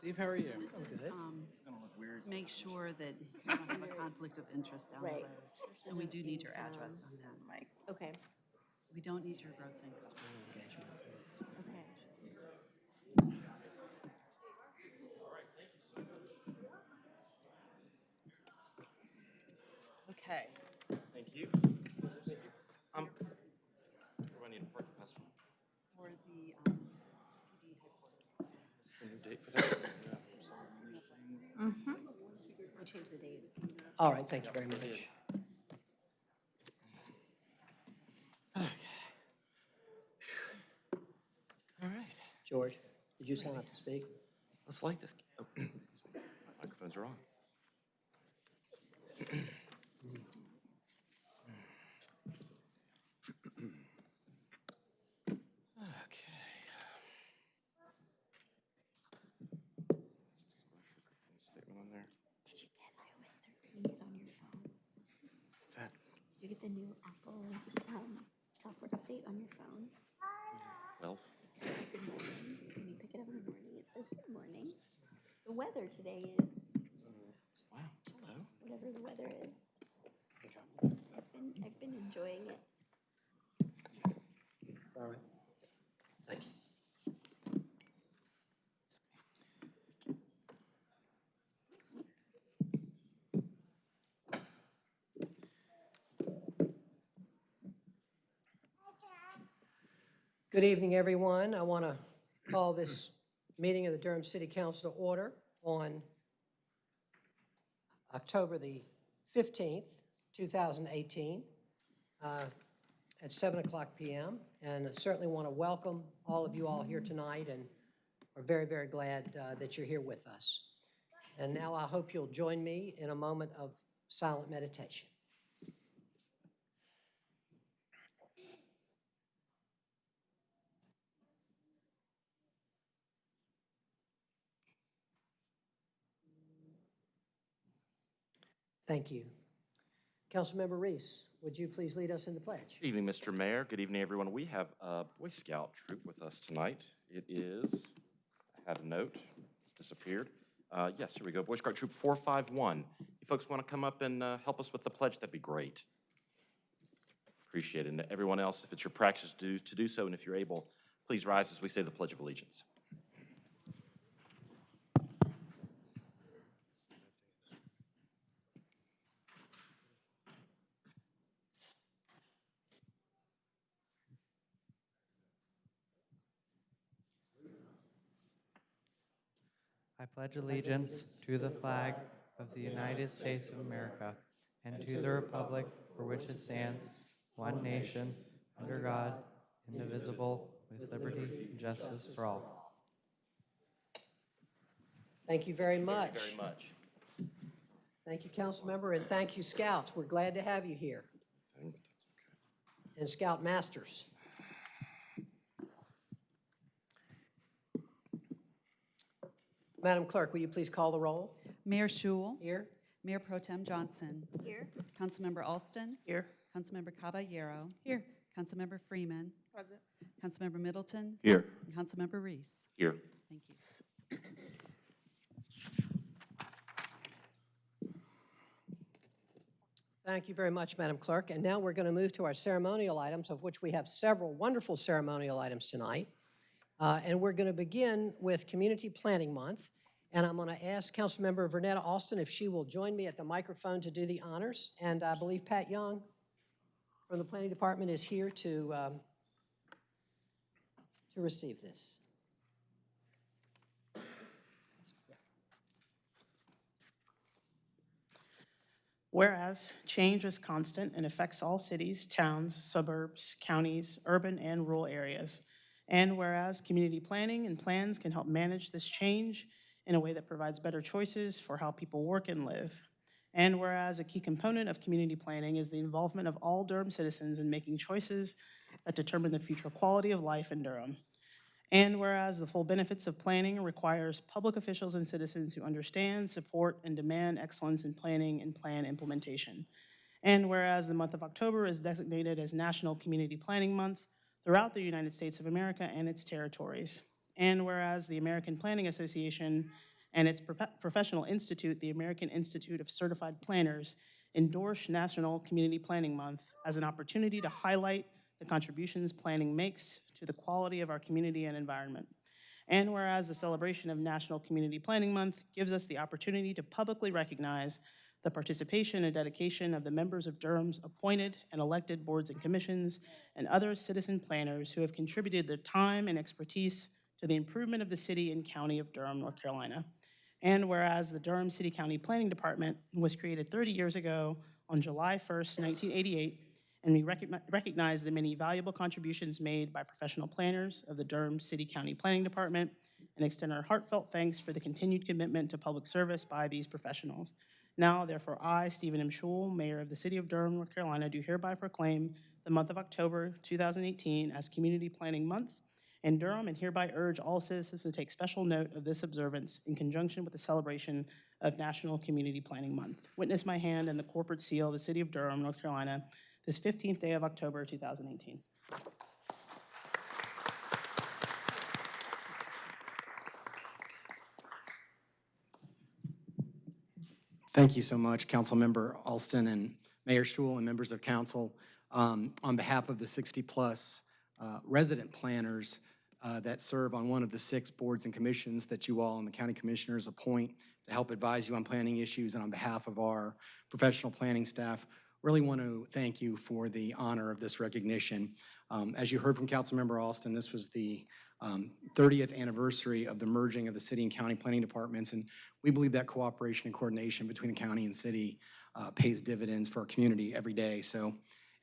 Steve, how are you? This is, um, make sure that you don't have a conflict of interest down the Right. road. And we do need your address on that, Mike. Okay, We don't need your gross income. okay. Okay. Thank you. Um, do I need a parking pass for For the, um, PD headquarters. A new date for that? We changed the date. All right, thank you very much. All right, George, did you sign up to speak? let's light this. Oh, excuse me. Microphones are on. Okay. Statement on there. Did you get iOS 13 on your phone? What's that? Did you get the new Apple um, software update on your phone? Twelve? Good morning. When you pick it up in the morning, it says good morning. The weather today is Wow, hello. whatever the weather is. I've been, I've been enjoying it. Good evening, everyone. I want to call this meeting of the Durham City Council to order on October the 15th, 2018, uh, at 7 o'clock PM. And I certainly want to welcome all of you all here tonight, and we're very, very glad uh, that you're here with us. And now I hope you'll join me in a moment of silent meditation. Thank you. Councilmember Reece, would you please lead us in the pledge? Good evening, Mr. Mayor. Good evening, everyone. We have a Boy Scout troop with us tonight. It is, I had a note, it's disappeared. Uh, Yes, here we go, Boy Scout Troop 451. You folks want to come up and uh, help us with the pledge, that'd be great. Appreciate it. And everyone else, if it's your practice to to do so, and if you're able, please rise as we say the Pledge of Allegiance. Pledge allegiance to the flag of the United States of America and to the republic for which it stands, one nation, under God, indivisible, with liberty and justice for all. Thank you very much. Very much. Thank you, council member, and thank you, Scouts. We're glad to have you here, Thing, but that's okay. and Scout Masters. Madam Clerk, will you please call the roll? Mayor Schewel, Here? Mayor Pro Tem Johnson, Here? Councilmember Alston, Here. Councilmember Caballero, Here. Councilmember Freeman, Present. Councilmember Middleton, Here. and Councilmember Reece. Here. Thank you. Thank you very much, Madam Clerk. And now we're going to move to our ceremonial items, of which we have several wonderful ceremonial items tonight. Uh, And we're going to begin with Community Planning Month. And I'm going to ask Councilmember Vernetta Alston if she will join me at the microphone to do the honors. And I believe Pat Young from the Planning Department is here to, um, to receive this. Whereas change is constant and affects all cities, towns, suburbs, counties, urban and rural areas. And whereas community planning and plans can help manage this change in a way that provides better choices for how people work and live. And whereas a key component of community planning is the involvement of all Durham citizens in making choices that determine the future quality of life in Durham. And whereas the full benefits of planning requires public officials and citizens who understand, support, and demand excellence in planning and plan implementation. And whereas the month of October is designated as National Community Planning Month throughout the United States of America and its territories. And whereas the American Planning Association and its profe- professional institute, the American Institute of Certified Planners, endorse National Community Planning Month as an opportunity to highlight the contributions planning makes to the quality of our community and environment. And whereas the celebration of National Community Planning Month gives us the opportunity to publicly recognize the participation and dedication of the members of Durham's appointed and elected boards and commissions and other citizen planners who have contributed their time and expertise to the improvement of the city and county of Durham, North Carolina. And whereas the Durham City County Planning Department was created 30 years ago on July 1st, 1988, and we recogni- recognize the many valuable contributions made by professional planners of the Durham City County Planning Department and extend our heartfelt thanks for the continued commitment to public service by these professionals. Now, therefore, I, Stephen M. Schewel, Mayor of the City of Durham, North Carolina, do hereby proclaim the month of October 2018 as Community Planning Month in Durham and hereby urge all citizens to take special note of this observance in conjunction with the celebration of National Community Planning Month. Witness my hand and the corporate seal of the City of Durham, North Carolina, this 15th day of October 2018. Thank you so much, Councilmember Alston and Mayor Schewel and members of council. Um, On behalf of the 60-plus resident planners uh, that serve on one of the six boards and commissions that you all and the county commissioners appoint to help advise you on planning issues, and on behalf of our professional planning staff, really want to thank you for the honor of this recognition. Um, As you heard from Councilmember Alston, this was the um, 30th anniversary of the merging of the city and county planning departments, and we believe that cooperation and coordination between the county and city uh, pays dividends for our community every day. So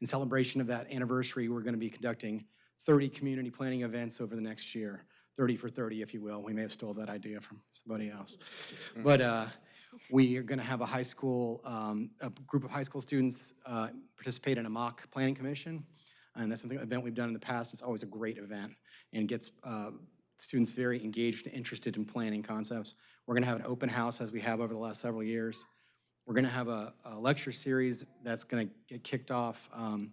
in celebration of that anniversary, we're going to be conducting 30 community planning events over the next year, 30 for 30, if you will. We may have stole that idea from somebody else. But uh, we are going to have a high school, um, a group of high school students uh, participate in a mock planning commission. And that's something, an event we've done in the past. It's always a great event and gets uh, students very engaged and interested in planning concepts. We're going to have an open house as we have over the last several years. We're going to have a, a lecture series that's going to get kicked off um,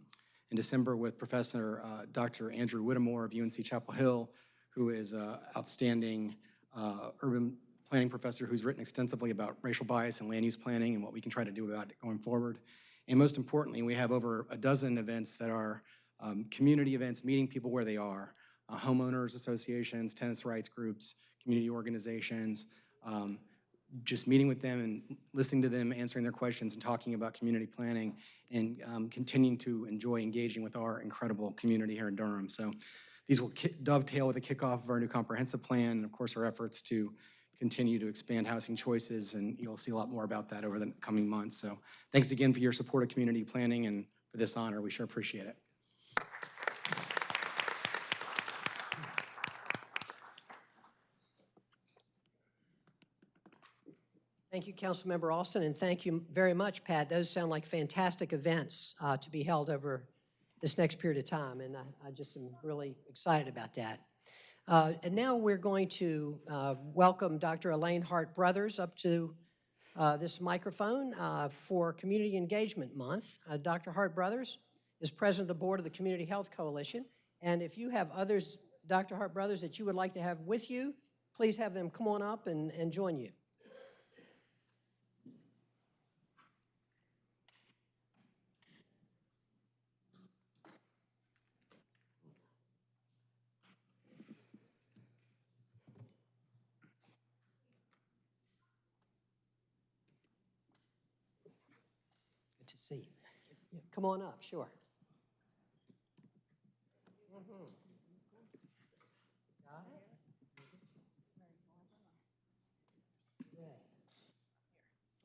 in December with Professor uh, Dr. Andrew Whittemore of UNC Chapel Hill, who is an outstanding uh, urban planning professor who's written extensively about racial bias and land use planning and what we can try to do about it going forward. And most importantly, we have over a dozen events that are um, community events, meeting people where they are, uh, homeowners associations, tenants' rights groups, community organizations, um, just meeting with them and listening to them, answering their questions, and talking about community planning, and um, continuing to enjoy engaging with our incredible community here in Durham. So these will dovetail with the kickoff of our new comprehensive plan, and of course, our efforts to continue to expand housing choices, and you'll see a lot more about that over the coming months. So thanks again for your support of community planning and for this honor. We sure appreciate it. Thank you, Councilmember Alston, and thank you very much, Pat. Those sound like fantastic events uh, to be held over this next period of time, and I I just am really excited about that. Uh, And now we're going to uh, welcome Dr. Elaine Hart Brothers up to uh, this microphone uh, for Community Engagement Month. Uh, Dr. Hart Brothers is President of the Board of the Community Health Coalition, and if you have others, Dr. Hart Brothers, that you would like to have with you, please have them come on up and and join you. Good to see you. Yeah, Come on up, sure.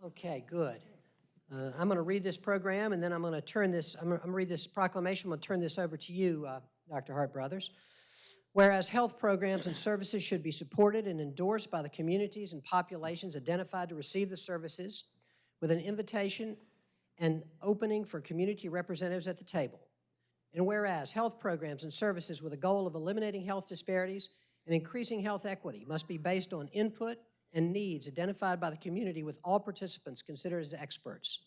Okay, good. Uh, I'm going to read this program, and then I'm going to turn this, I'm going to read this proclamation, I'm going to turn this over to you, uh, Dr. Hart Brothers. Whereas health programs and services should be supported and endorsed by the communities and populations identified to receive the services with an invitation and opening for community representatives at the table. And whereas health programs and services with a goal of eliminating health disparities and increasing health equity must be based on input and needs identified by the community with all participants considered as experts.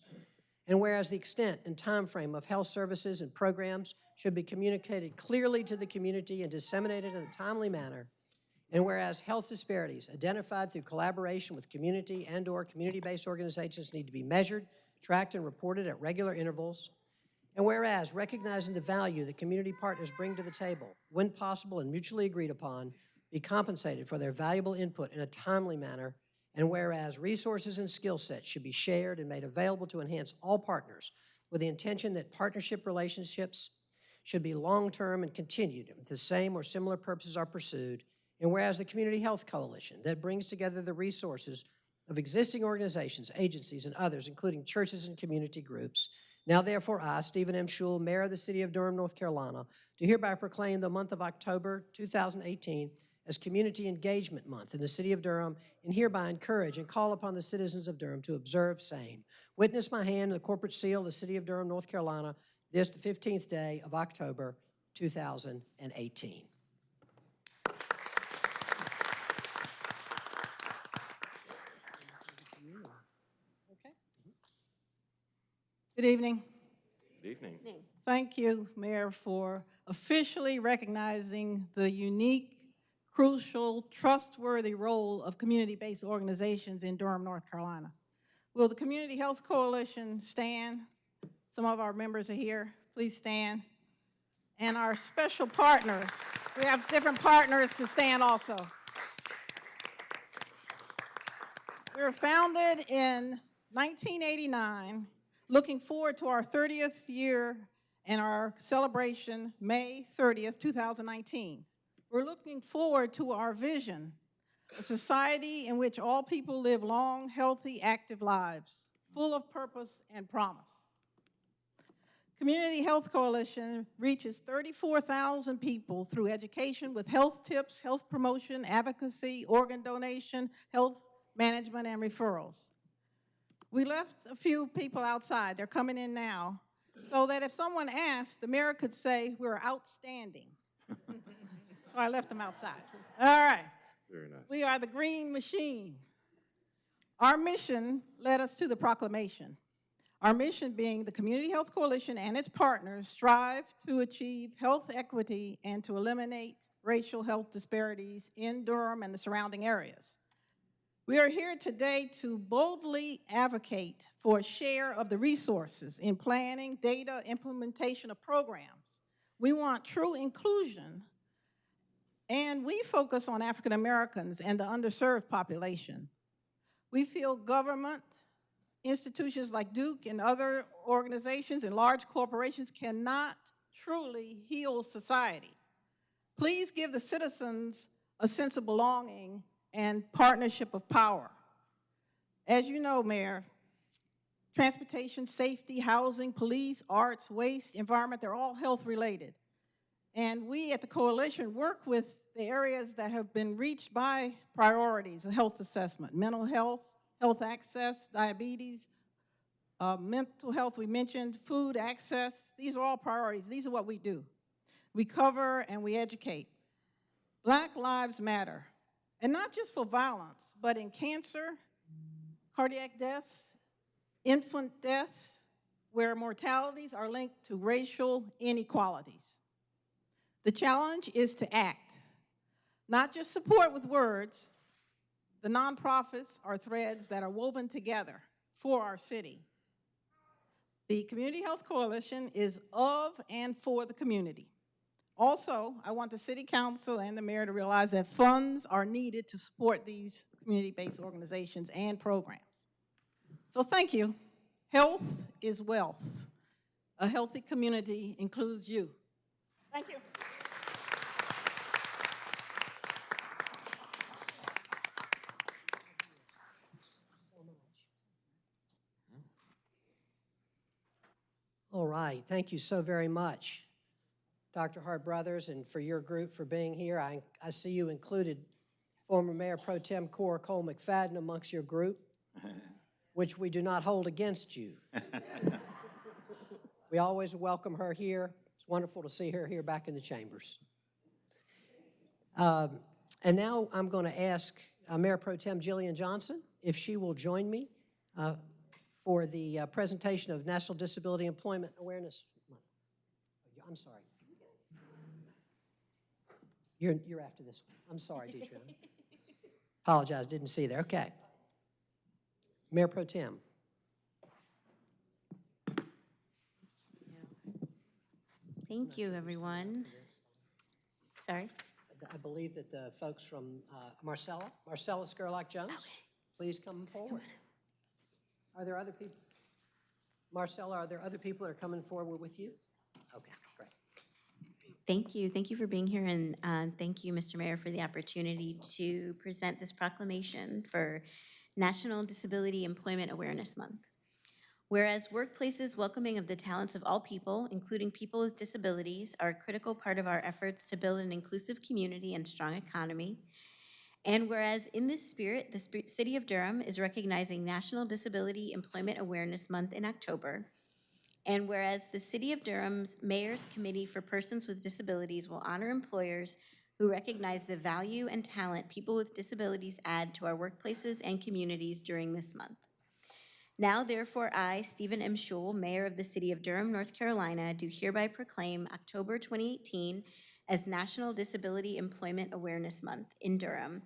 And whereas the extent and timeframe of health services and programs should be communicated clearly to the community and disseminated in a timely manner, And whereas health disparities identified through collaboration with community and/or community-based organizations need to be measured, tracked, and reported at regular intervals. And whereas recognizing the value that community partners bring to the table, when possible and mutually agreed upon, be compensated for their valuable input in a timely manner. And whereas resources and skill sets should be shared and made available to enhance all partners with the intention that partnership relationships should be long-term and continued if the same or similar purposes are pursued. And whereas the Community Health Coalition that brings together the resources of existing organizations, agencies, and others, including churches and community groups, now therefore I, Stephen M. Schewel, Mayor of the City of Durham, North Carolina, do hereby proclaim the month of October 2018 as Community Engagement Month in the City of Durham, and hereby encourage and call upon the citizens of Durham to observe same. Witness my hand in the corporate seal of the City of Durham, North Carolina, this the 15th day of October 2018. Good evening. Good evening. Thank you, Mayor, for officially recognizing the unique, crucial, trustworthy role of community-based organizations in Durham, North Carolina. Will the Community Health Coalition stand? Some of our members are here. Please stand. And our special partners, we have different partners to stand also. We were founded in 1989, looking forward to our 30th year and our celebration, May 30th, 2019. We're looking forward to our vision, a society in which all people live long, healthy, active lives, full of purpose and promise. Community Health Coalition reaches 34,000 people through education with health tips, health promotion, advocacy, organ donation, health management, and referrals. We left a few people outside. They're coming in now. So that if someone asked, the mayor could say, we're outstanding. so I left them outside. All right. Very nice. We are the green machine. Our mission led us to the proclamation. Our mission being the Community Health Coalition and its partners strive to achieve health equity and to eliminate racial health disparities in Durham and the surrounding areas. We are here today to boldly advocate for a share of the resources in planning, data, implementation of programs. We want true inclusion, and we focus on African Americans and the underserved population. We feel government, institutions like Duke and other organizations and large corporations cannot truly heal society. Please give the citizens a sense of belonging and partnership of power. As you know, Mayor, transportation, safety, housing, police, arts, waste, environment, they're all health related. And we at the coalition work with the areas that have been reached by priorities, a health assessment, mental health, health access, diabetes, uh, mental health we mentioned, food access. These are all priorities. These are what we do. We cover and we educate. Black lives matter. And not just for violence, but in cancer, cardiac deaths, infant deaths, where mortalities are linked to racial inequalities. The challenge is to act, not just support with words. The nonprofits are threads that are woven together for our city. The Community Health Coalition is of and for the community. Also, I want the City Council and the Mayor to realize that funds are needed to support these community-based organizations and programs. So thank you. Health is wealth. A healthy community includes you. Thank you. All right, thank you so very much, Dr. Hart Brothers, and for your group for being here. I, I see you included former Mayor Pro Tem Cora Cole McFadden amongst your group, which we do not hold against you. We always welcome her here. It's wonderful to see her here back in the chambers. Um, And now I'm going to ask uh, Mayor Pro Tem Jillian Johnson if she will join me uh, for the uh, presentation of National Disability Employment Awareness Month. I'm sorry. You're, you're after this one. I'm sorry, Deidre. Apologize, didn't see there. Okay. Mayor Pro Tem. Thank you, everyone. Sorry? I believe that the folks from uh, Marcella, Marcella Skerlock Jones, please come forward. Are there other people? Marcella, are there other people that are coming forward with you? Okay. Thank you. Thank you for being here, and uh, thank you, Mr. Mayor, for the opportunity to present this proclamation for National Disability Employment Awareness Month. Whereas workplaces welcoming of the talents of all people, including people with disabilities, are a critical part of our efforts to build an inclusive community and strong economy. And whereas in this spirit, the City of Durham is recognizing National Disability Employment Awareness Month in October, and whereas the City of Durham's Mayor's Committee for Persons with Disabilities will honor employers who recognize the value and talent people with disabilities add to our workplaces and communities during this month. Now therefore, I, Stephen M. Schewel, Mayor of the City of Durham, North Carolina, do hereby proclaim October 2018 as National Disability Employment Awareness Month in Durham,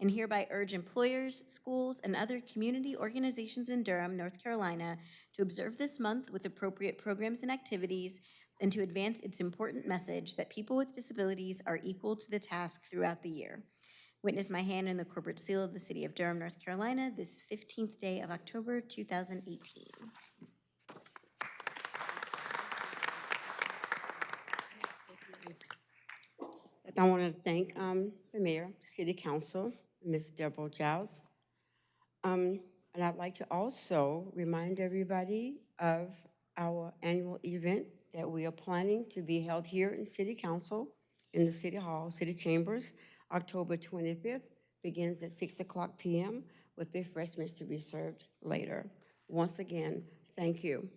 and hereby urge employers, schools, and other community organizations in Durham, North Carolina, to observe this month with appropriate programs and activities, and to advance its important message that people with disabilities are equal to the task throughout the year. Witness my hand in the corporate seal of the City of Durham, North Carolina, this 15th day of October, 2018. I want to thank um, the mayor, city council, Ms. Deborah Giles. Um, And I'd like to also remind everybody of our annual event that we are planning to be held here in city council, in the city hall, city chambers, October 25th, begins at 6 o'clock PM with refreshments to be served later. Once again, thank you.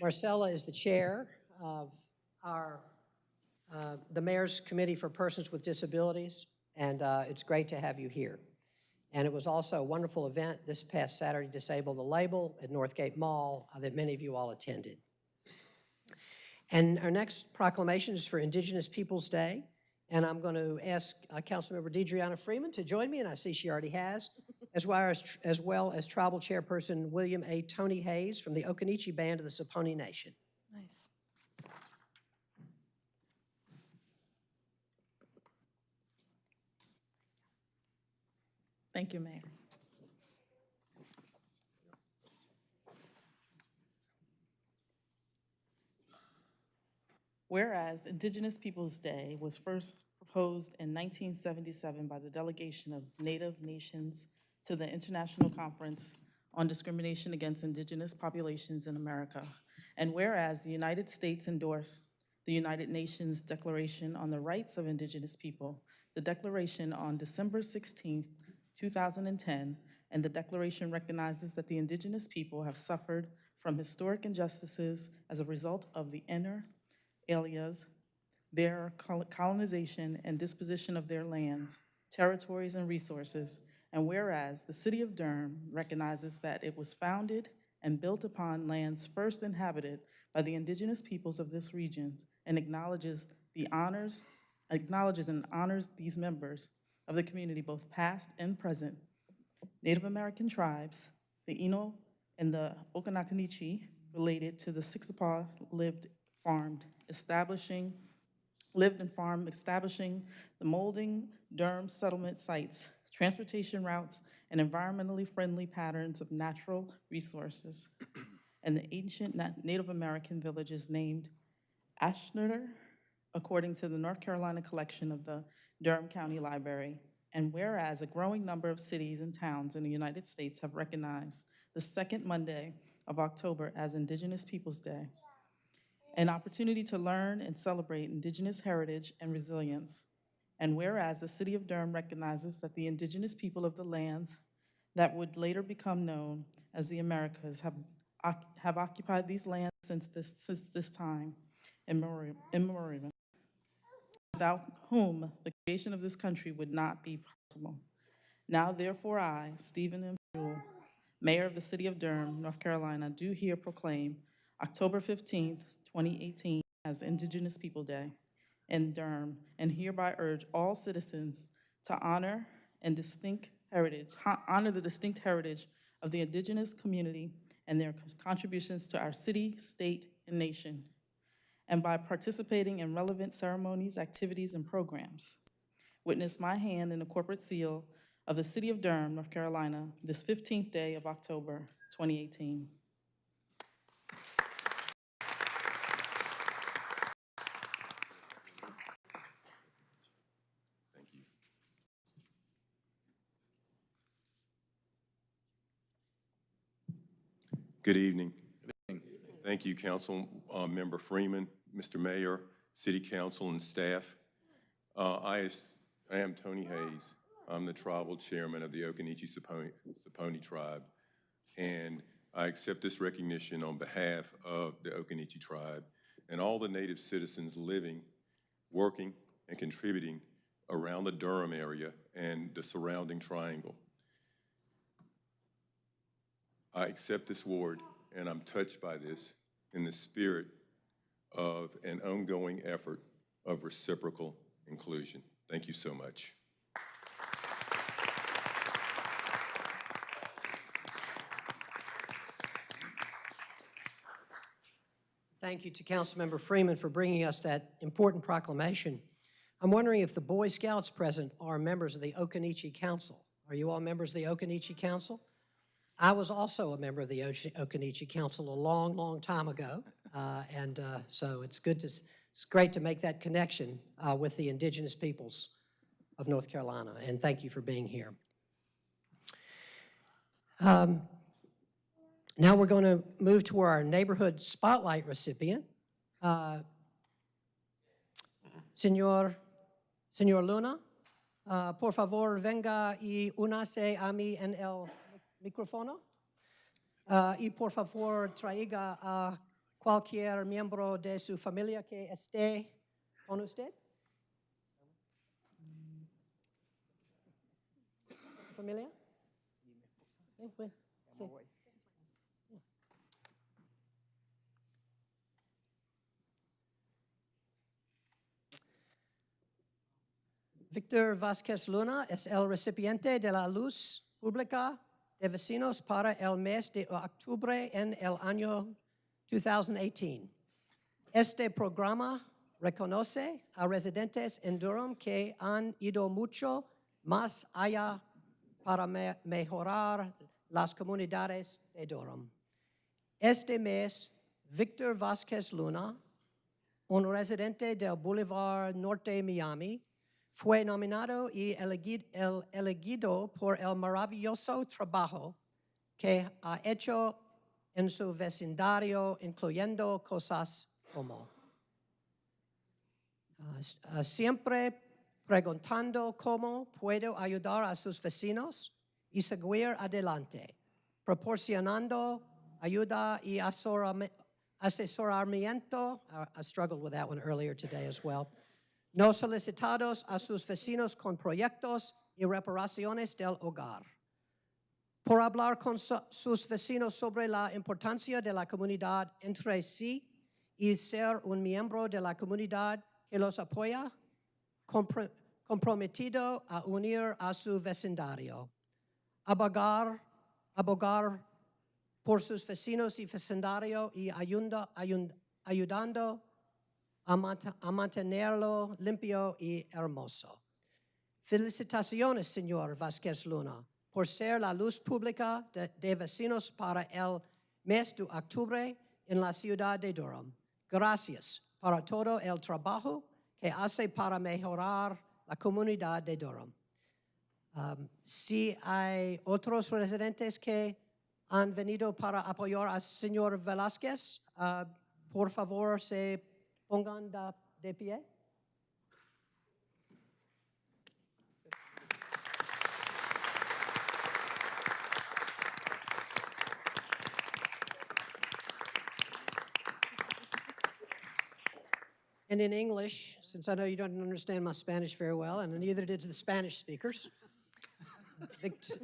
Marcella is the chair of our, uh, the Mayor's Committee for Persons with Disabilities, and uh, it's great to have you here. And it was also a wonderful event this past Saturday, Disable the Label at Northgate Mall, uh, that many of you all attended. And our next proclamation is for Indigenous Peoples' Day, and I'm going to ask uh, Councilmember DeDreana Freeman to join me, and I see she already has, as well as, as well as Tribal Chairperson William A. Tony Hayes from the Occaneechi Band of the Saponi Nation. Nice. Thank you, Mayor. Whereas Indigenous Peoples' Day was first proposed in 1977 by the delegation of Native nations to the International Conference on Discrimination Against Indigenous Populations in America, and whereas the United States endorsed the United Nations Declaration on the Rights of Indigenous People, the declaration on December 16, 2010, and the declaration recognizes that the indigenous people have suffered from historic injustices as a result of the inner alias, their colonization and disposition of their lands, territories, and resources. And whereas the city of Durham recognizes that it was founded and built upon lands first inhabited by the indigenous peoples of this region and acknowledges the honors, acknowledges and honors these members of the community, both past and present, Native American tribes, the Eno and the Occaneechi, related to the Sissipahaw lived, farmed, establishing, lived and farmed, establishing the molding Durham settlement sites, transportation routes, and environmentally friendly patterns of natural resources, and the ancient Native American villages named Ashner, according to the North Carolina collection of the Durham County Library. And whereas a growing number of cities and towns in the United States have recognized the second Monday of October as Indigenous Peoples' Day, an opportunity to learn and celebrate Indigenous heritage and resilience. And whereas the city of Durham recognizes that the indigenous people of the lands that would later become known as the Americas have, have occupied these lands since this, since this time immemorial, without whom the creation of this country would not be possible. Now therefore I, Stephen M. Schewel, Mayor of the City of Durham, North Carolina, do here proclaim October 15th, 2018, as Indigenous People Day in Durham, and hereby urge all citizens to honor and distinct heritage, honor the distinct heritage of the indigenous community and their contributions to our city, state, and nation, and by participating in relevant ceremonies, activities, and programs. Witness my hand in the corporate seal of the City of Durham, North Carolina, this 15th day of October, 2018. Thank you. Good evening. Thank you, Council uh, Member Freeman, Mr. Mayor, City Council, and staff. Uh, I I am Tony Hayes. I'm the tribal chairman of the Occaneechi Saponi Saponi Tribe, and I accept this recognition on behalf of the Occaneechi Tribe and all the native citizens living, working, and contributing around the Durham area and the surrounding triangle. I accept this award, and I'm touched by this in the spirit of an ongoing effort of reciprocal inclusion. Thank you so much. Thank you to Councilmember Freeman for bringing us that important proclamation. I'm wondering if the Boy Scouts present are members of the Occaneechi Council. Are you all members of the Occaneechi Council? I was also a member of the Occaneechi Council a long, long time ago, uh, and uh, so it's good to, it's great to make that connection uh, with the indigenous peoples of North Carolina, and thank you for being here. Um, Now we're going to move to our neighborhood spotlight recipient. Uh, Señor, Señor Luna, uh, por favor venga y únase a mí en el micrófono. Uh, y por favor traiga a cualquier miembro de su familia que esté con usted. ¿Familia? Pues, sí. Víctor Vázquez Luna es el recipiente de la luz pública de vecinos para el mes de octubre en el año 2018. Este programa reconoce a residentes en Durham que han ido mucho más allá para me- mejorar las comunidades de Durham. Este mes, Víctor Vázquez Luna, un residente del Boulevard Norte Miami, fue nominado y elegido por el maravilloso trabajo que ha hecho en su vecindario, incluyendo cosas como ah, siempre preguntando cómo puedo ayudar a sus vecinos y seguir adelante, proporcionando ayuda y asesoramiento. I struggled with that one earlier today as well. No solicitados a sus vecinos con proyectos y reparaciones del hogar. Por hablar con sus vecinos sobre la importancia de la comunidad entre sí y ser un miembro de la comunidad que los apoya, compro- comprometido a unir a su vecindario. Abogar, abogar por sus vecinos y vecindario y ayunda- ayun- ayudando a, mant- a mantenerlo limpio y hermoso. Felicitaciones, señor Vázquez Luna, por ser la luz pública de, vecinos para el mes de octubre en la ciudad de Durham. Gracias para todo el trabajo que hace para mejorar la comunidad de Durham. Um, si hay otros residentes que han venido para apoyar al señor Velázquez, ah, por favor, se pongan da- de pie. And in English, since I know you don't understand my Spanish very well, and neither did the Spanish speakers,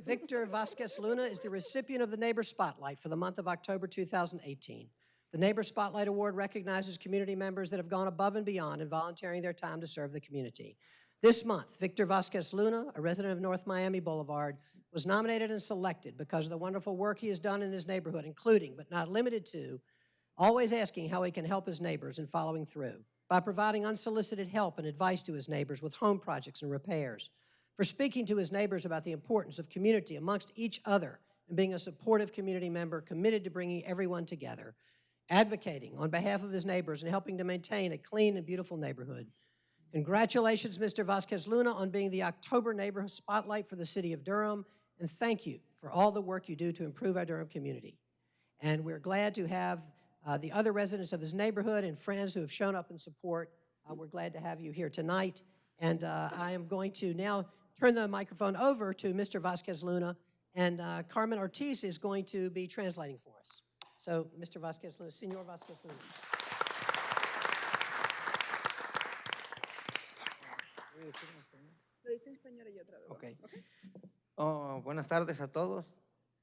Victor Vasquez Luna is the recipient of the Neighbor Spotlight for the month of October 2018. The Neighbor Spotlight Award recognizes community members that have gone above and beyond in volunteering their time to serve the community. This month, Victor Vasquez Luna, a resident of North Miami Boulevard, was nominated and selected because of the wonderful work he has done in his neighborhood, including, but not limited to, always asking how he can help his neighbors and following through, by providing unsolicited help and advice to his neighbors with home projects and repairs, for speaking to his neighbors about the importance of community amongst each other and being a supportive community member committed to bringing everyone together, advocating on behalf of his neighbors and helping to maintain a clean and beautiful neighborhood. Congratulations, Mr. Vasquez Luna, on being the October Neighborhood Spotlight for the City of Durham, and thank you for all the work you do to improve our Durham community. And we're glad to have uh, the other residents of his neighborhood and friends who have shown up in support. Uh, We're glad to have you here tonight. And uh, I am going to now turn the microphone over to Mr. Vasquez Luna, and uh, Carmen Ortiz is going to be translating for us. So, Mr. Vasquez Luna, Senor Vasquez Luna. Ok. Oh, buenas tardes a todos.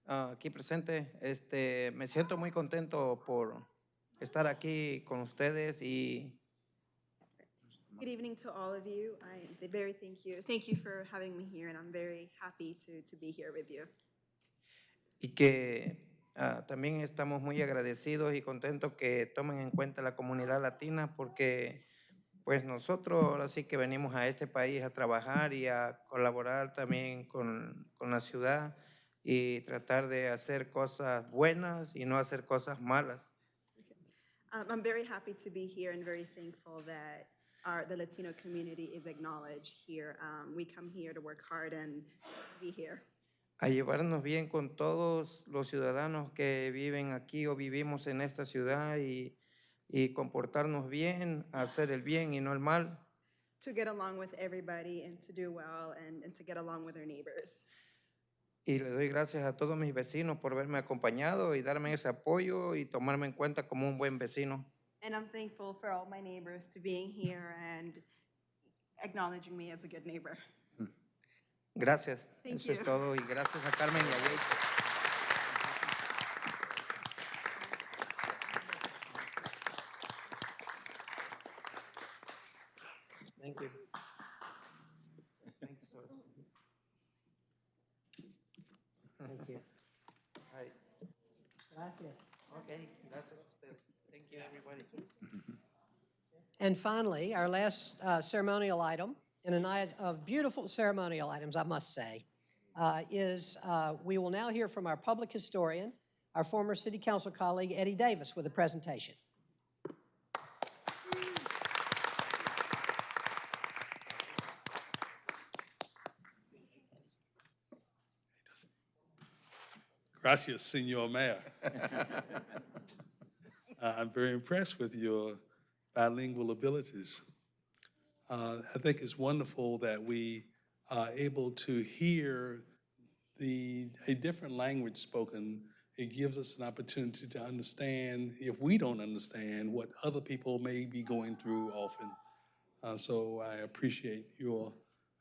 Ah, aquí presente. Este, me siento muy contento por estar aquí con ustedes y Good evening to all of you. I am very thank you. Thank you for having me here, and I'm very happy to, to be here with you. y que ah, también estamos muy agradecidos y contentos que tomen en cuenta la comunidad latina porque pues nosotros ahora sí que venimos a este país a trabajar y a colaborar también con, con la ciudad y tratar de hacer cosas buenas y no hacer cosas malas. Um, I'm very happy to be here and very thankful that our, the Latino community is acknowledged here. Um, we come here to work hard and be here. A llevarnos bien con todos los ciudadanos que viven aquí o vivimos en esta ciudad y, y comportarnos bien, hacer el bien y no el mal. To get along with everybody and to do well and, and to get along with our neighbors. Y le doy gracias a todos mis vecinos por verme acompañado y darme ese apoyo y tomarme en cuenta como un buen vecino. And I'm thankful for all my neighbors to being here and acknowledging me as a good neighbor. Gracias. Thank Eso es todo y gracias a Carmen y a Jake. Thank you. Thanks, sir. Thank you. All right. Gracias. Okay, gracias a ustedes. Thank you, everybody. And finally, our last uh, ceremonial item, and a night of beautiful ceremonial items, I must say, uh, is uh, we will now hear from our public historian, our former city council colleague Eddie Davis with a presentation. Gracias, Senor Mayor. Uh, I'm very impressed with your bilingual abilities. Uh, I think it's wonderful that we are able to hear the, a different language spoken. It gives us an opportunity to understand, if we don't understand, what other people may be going through often. Uh, So I appreciate your,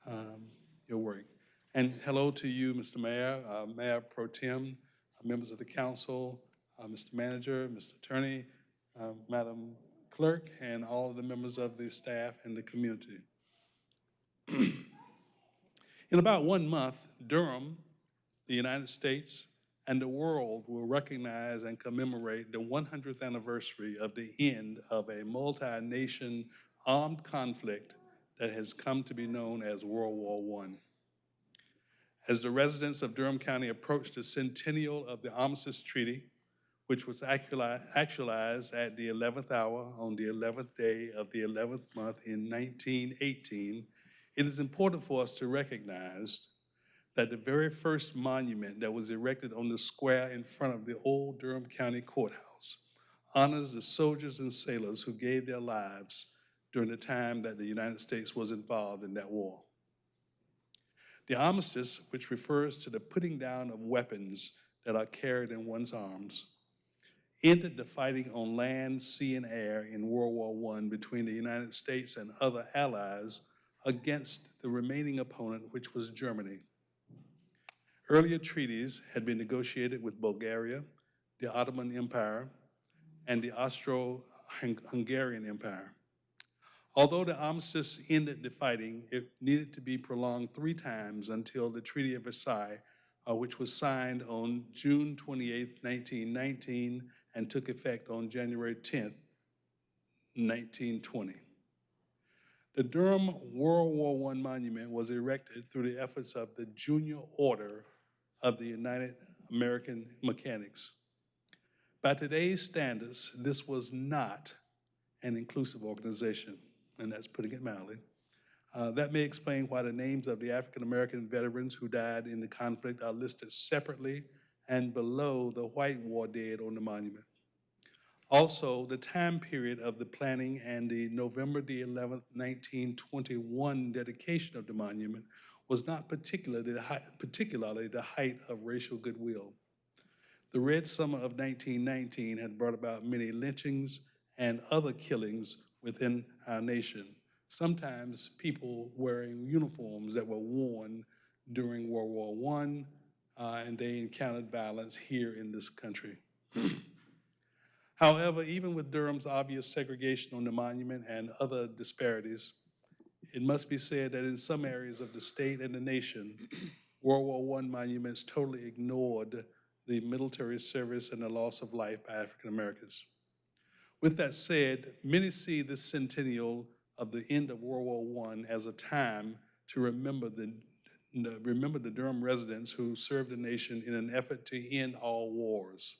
um, your work. And hello to you, Mr. Mayor, uh, Mayor Pro Tem, uh, members of the council, uh, Mr. Manager, Mr. Attorney, uh, Madam Clerk, and all of the members of the staff and the community. In about one month, Durham, the United States, and the world will recognize and commemorate the 100th anniversary of the end of a multi-nation armed conflict that has come to be known as World War I. As the residents of Durham County approach the centennial of the Armistice Treaty, which was actualized at the 11th hour on the 11th day of the 11th month in 1918, it is important for us to recognize that the very first monument that was erected on the square in front of the old Durham County Courthouse honors the soldiers and sailors who gave their lives during the time that the United States was involved in that war. The armistice, which refers to the putting down of weapons that are carried in one's arms, ended the fighting on land, sea, and air in World War I between the United States and other allies against the remaining opponent, which was Germany. Earlier treaties had been negotiated with Bulgaria, the Ottoman Empire, and the Austro-Hungarian Empire. Although the armistice ended the fighting, it needed to be prolonged three times until the Treaty of Versailles, uh, which was signed on June 28, 1919, and took effect on January 10, 1920. The Durham World War I monument was erected through the efforts of the Junior Order of the United American Mechanics. By today's standards, this was not an inclusive organization, and that's putting it mildly. Uh, that may explain why the names of the African American veterans who died in the conflict are listed separately and below the white war dead on the monument. Also, the time period of the planning and the November the 11th, 1921 dedication of the monument was not particularly the particularly the height of racial goodwill. The Red Summer of 1919 had brought about many lynchings and other killings within our nation, sometimes people wearing uniforms that were worn during World War I, uh, and they encountered violence here in this country. However, even with Durham's obvious segregation on the monument and other disparities, it must be said that in some areas of the state and the nation, World War I monuments totally ignored the military service and the loss of life by African Americans. With that said, many see this centennial of the end of World War I as a time to remember the, the- remember the Durham residents who served the nation in an effort to end all wars.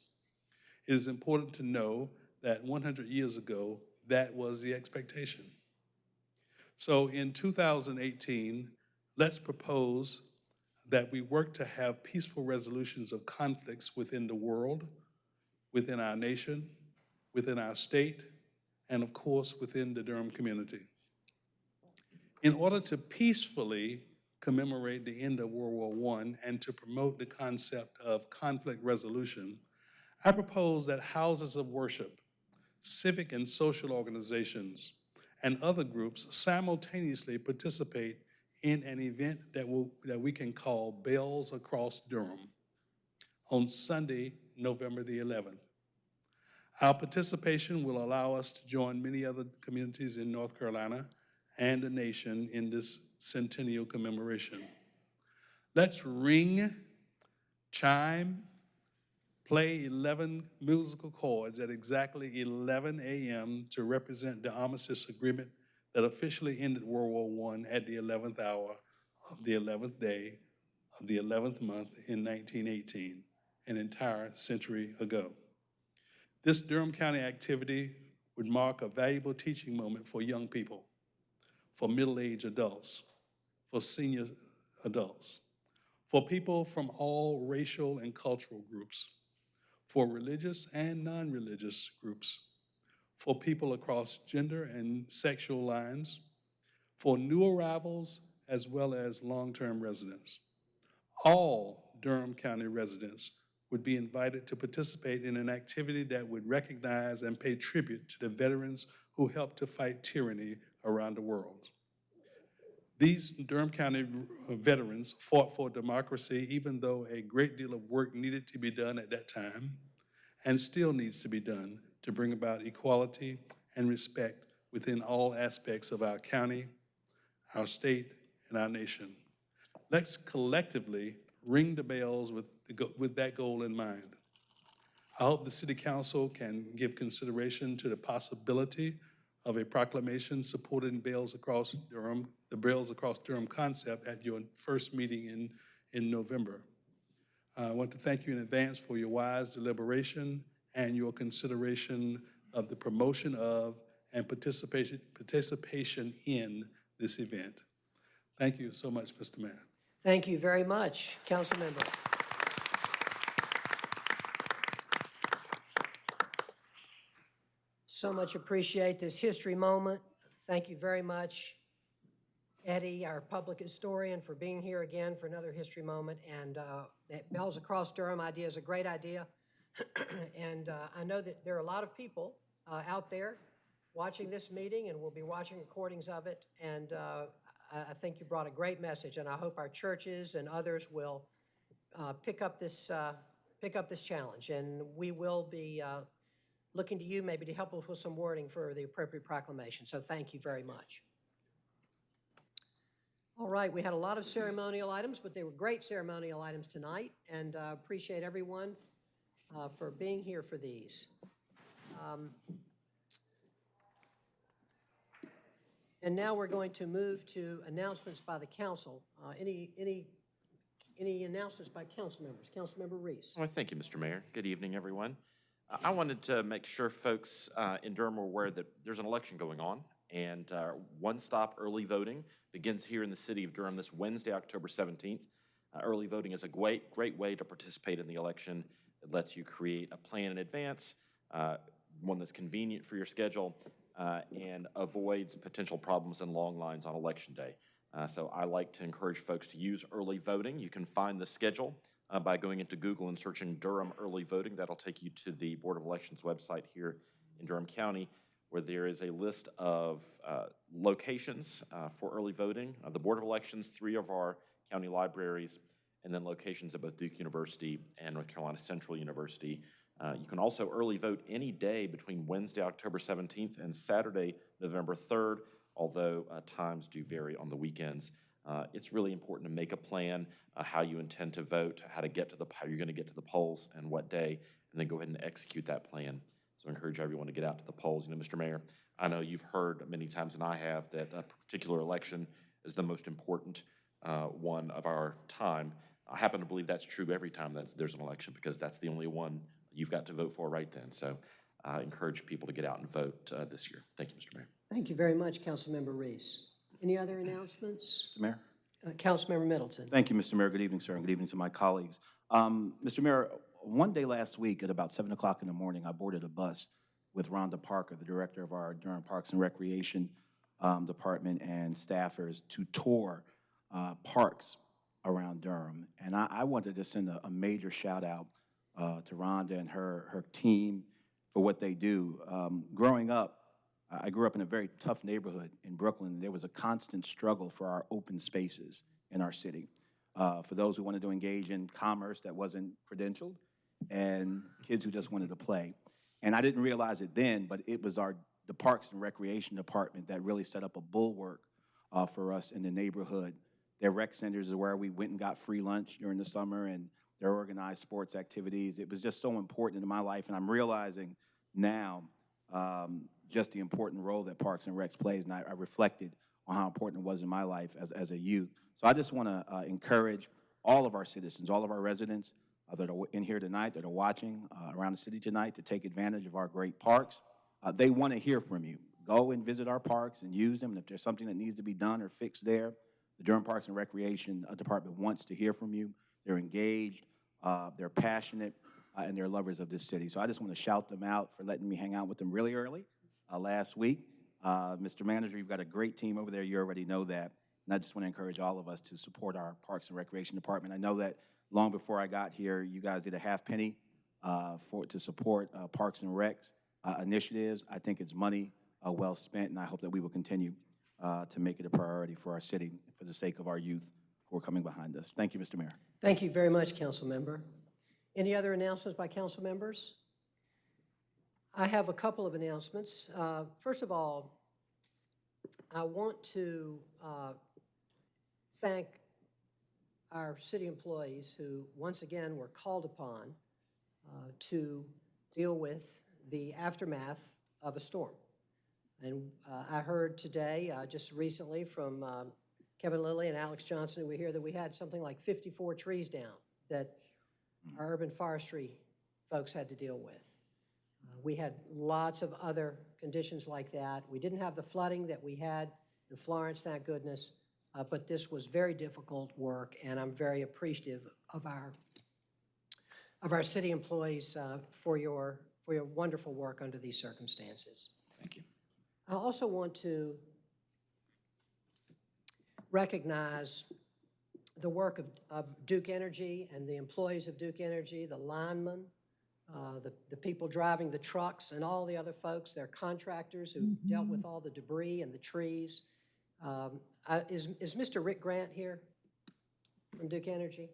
It is important to know that 100 years ago, that was the expectation. So in 2018, let's propose that we work to have peaceful resolutions of conflicts within the world, within our nation, within our state, and of course, within the Durham community. In order to peacefully commemorate the end of World War I and to promote the concept of conflict resolution, I propose that houses of worship, civic and social organizations, and other groups simultaneously participate in an event that will, that we can call Bells Across Durham on Sunday, November the 11th. Our participation will allow us to join many other communities in North Carolina and the nation in this centennial commemoration. Let's ring, chime, play 11 musical chords at exactly 11 a.m. to represent the armistice agreement that officially ended World War I at the 11th hour of the 11th day of the 11th month in 1918, an entire century ago. This Durham County activity would mark a valuable teaching moment for young people, for middle-aged adults, for senior adults, for people from all racial and cultural groups, for religious and non-religious groups, for people across gender and sexual lines, for new arrivals as well as long-term residents. All Durham County residents would be invited to participate in an activity that would recognize and pay tribute to the veterans who helped to fight tyranny around the world. These Durham County veterans fought for democracy even though a great deal of work needed to be done at that time and still needs to be done to bring about equality and respect within all aspects of our county, our state, and our nation. Let's collectively ring the bells with, the with that goal in mind. I hope the city council can give consideration to the possibility of a proclamation supporting Bells Across Durham, the Bells Across Durham concept at your first meeting in, in November. I want to thank you in advance for your wise deliberation and your consideration of the promotion of and participation, participation in this event. Thank you so much, Mr. Mayor. Thank you very much, council member. So much appreciate this history moment. Thank you very much, Eddie, our public historian, for being here again for another history moment. And uh, that Bells Across Durham idea is a great idea. And uh, I know that there are a lot of people uh, out there watching this meeting and we'll be watching recordings of it. And uh, I I think you brought a great message, and I hope our churches and others will uh, pick up this, uh, pick up this challenge. And we will be looking to you maybe to help us with some wording for the appropriate proclamation. So thank you very much. All right, we had a lot of ceremonial items, but they were great ceremonial items tonight, and uh, appreciate everyone uh, for being here for these. Um, And now we're going to move to announcements by the council. Uh, Any, any, any announcements by council members? Councilmember Reece. Well, thank you, Mr. Mayor. Good evening, everyone. I wanted to make sure folks uh, in Durham are aware that there's an election going on, and uh, one-stop early voting begins here in the city of Durham this Wednesday, October 17th. Uh, Early voting is a great, great way to participate in the election. It lets you create a plan in advance, uh, one that's convenient for your schedule, uh, and avoids potential problems and long lines on Election Day. Uh, So I like to encourage folks to use early voting. You can find the schedule uh, by going into Google and searching Durham early voting. That'll take you to the Board of Elections website here in Durham County, where there is a list of uh, locations uh, for early voting. Uh, The Board of Elections, three of our county libraries, and then locations at both Duke University and North Carolina Central University. Uh, You can also early vote any day between Wednesday, October 17th, and Saturday, November 3rd, although uh, times do vary on the weekends. Uh, It's really important to make a plan, uh, how you intend to vote, how to get to the, how you're going to get to the polls and what day, and then go ahead and execute that plan. So I encourage everyone to get out to the polls. You know, Mr. Mayor, I know you've heard many times than I have that a particular election is the most important uh, one of our time. I happen to believe that's true every time there's an election, because that's the only one you've got to vote for right then. So I encourage people to get out and vote uh, this year. Thank you, Mr. Mayor. Thank you very much, Councilmember Reece. Any other announcements? Mr. Mayor? Uh, Councilmember Middleton. Thank you, Mr. Mayor. Good evening, sir, and good evening to my colleagues. Um, Mr. Mayor, one day last week at about 7 o'clock in the morning, I boarded a bus with Rhonda Parker, the director of our Durham Parks and Recreation um, Department, and staffers to tour uh, parks around Durham. And I, I wanted to send a, a major shout out uh, to Rhonda and her, her team for what they do. Um, growing up, I grew up in a very tough neighborhood in Brooklyn. There was a constant struggle for our open spaces in our city. Uh, for those who wanted to engage in commerce that wasn't credentialed, and kids who just wanted to play. And I didn't realize it then, but it was our the Parks and Recreation Department that really set up a bulwark uh, for us in the neighborhood. Their rec centers is where we went and got free lunch during the summer, and their organized sports activities. It was just so important in my life, and I'm realizing now um, just the important role that Parks and Recs plays, and I, I reflected on how important it was in my life as, as a youth. So I just want to uh, encourage all of our citizens, all of our residents uh, that are in here tonight, that are watching uh, around the city tonight, to take advantage of our great parks. Uh, they want to hear from you. Go and visit our parks and use them. And if there's something that needs to be done or fixed there, the Durham Parks and Recreation uh, Department wants to hear from you. They're engaged, uh, they're passionate, and they're lovers of this city. So I just want to shout them out for letting me hang out with them really early uh, last week. Uh, Mr. Manager, you've got a great team over there. You already know that. And I just want to encourage all of us to support our Parks and Recreation Department. I know that long before I got here, you guys did a half penny uh, for, to support uh, Parks and Recs uh, initiatives. I think it's money uh, well spent, and I hope that we will continue to make it a priority for our city for the sake of our youth who are coming behind us. Thank you, Mr. Mayor. Thank you very much, council member. Any other announcements by council members? I have a couple of announcements. Uh, First of all, I want to uh, thank our city employees who, once again, were called upon uh, to deal with the aftermath of a storm. And uh, I heard today, uh, just recently, from um, Kevin Lilly and Alex Johnson, were here, that we had something like 54 trees down that our urban forestry folks had to deal with. We had lots of other conditions like that. We didn't have the flooding that we had in Florence, thank goodness, uh, but this was very difficult work, and I'm very appreciative of our, of our city employees uh, for your, for your wonderful work under these circumstances. Thank you. I also want to recognize the work of, of Duke Energy and the employees of Duke Energy, the linemen, uh, the, the people driving the trucks, and all the other folks, their contractors who dealt with all the debris and the trees. Um, I- Is, is Mr. Rick Grant here from Duke Energy?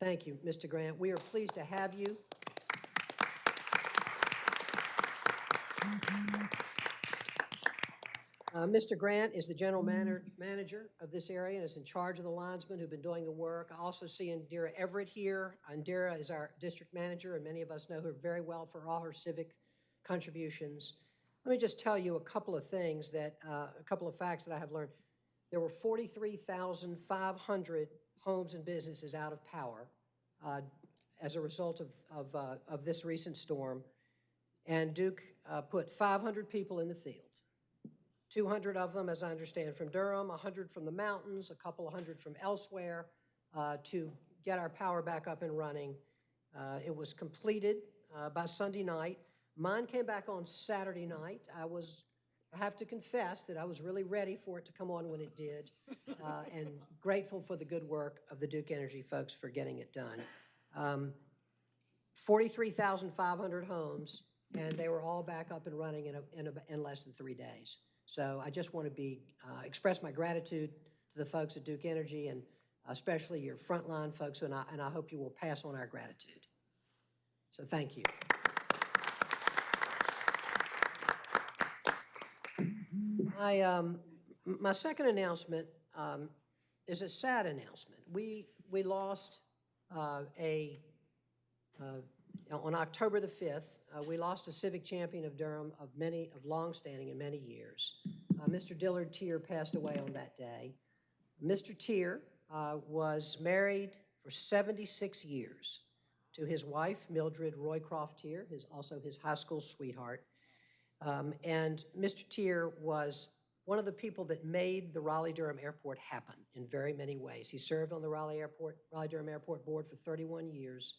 Thank you, Mr. Grant. We are pleased to have you. Uh, Mr. Grant is the general manager, manager of this area and is in charge of the linesmen who've been doing the work. I also see Indira Everett here. Indira is our district manager, and many of us know her very well for all her civic contributions. Let me just tell you a couple of things that, uh, a couple of facts that I have learned. There were 43,500 homes and businesses out of power uh, as a result of, of, uh, of this recent storm. And Duke uh, put 500 people in the field. 200 of them, as I understand, from Durham, 100 from the mountains, a couple of hundred from elsewhere, uh, to get our power back up and running. Uh, It was completed uh, by Sunday night. Mine came back on Saturday night. I was, I have to confess that I was really ready for it to come on when it did, uh, and grateful for the good work of the Duke Energy folks for getting it done. Um, 43,500 homes, and they were all back up and running in, a, in, a, in less than three days. So I just want to be, uh, express my gratitude to the folks at Duke Energy and especially your frontline folks, and I, and I hope you will pass on our gratitude. So thank you. My, um, my second announcement um, is a sad announcement. We, we lost uh, a, uh, on October the 5th, uh, we lost a civic champion of Durham of many, of longstanding and many years. Uh, Mr. Dillard Teer passed away on that day. Mr. Teer uh, was married for 76 years to his wife, Mildred Roycroft Teer, his, also his high school sweetheart. Um, And Mr. Teer was one of the people that made the Raleigh-Durham Airport happen in very many ways. He served on the Raleigh Airport, Raleigh-Durham Airport Board for 31 years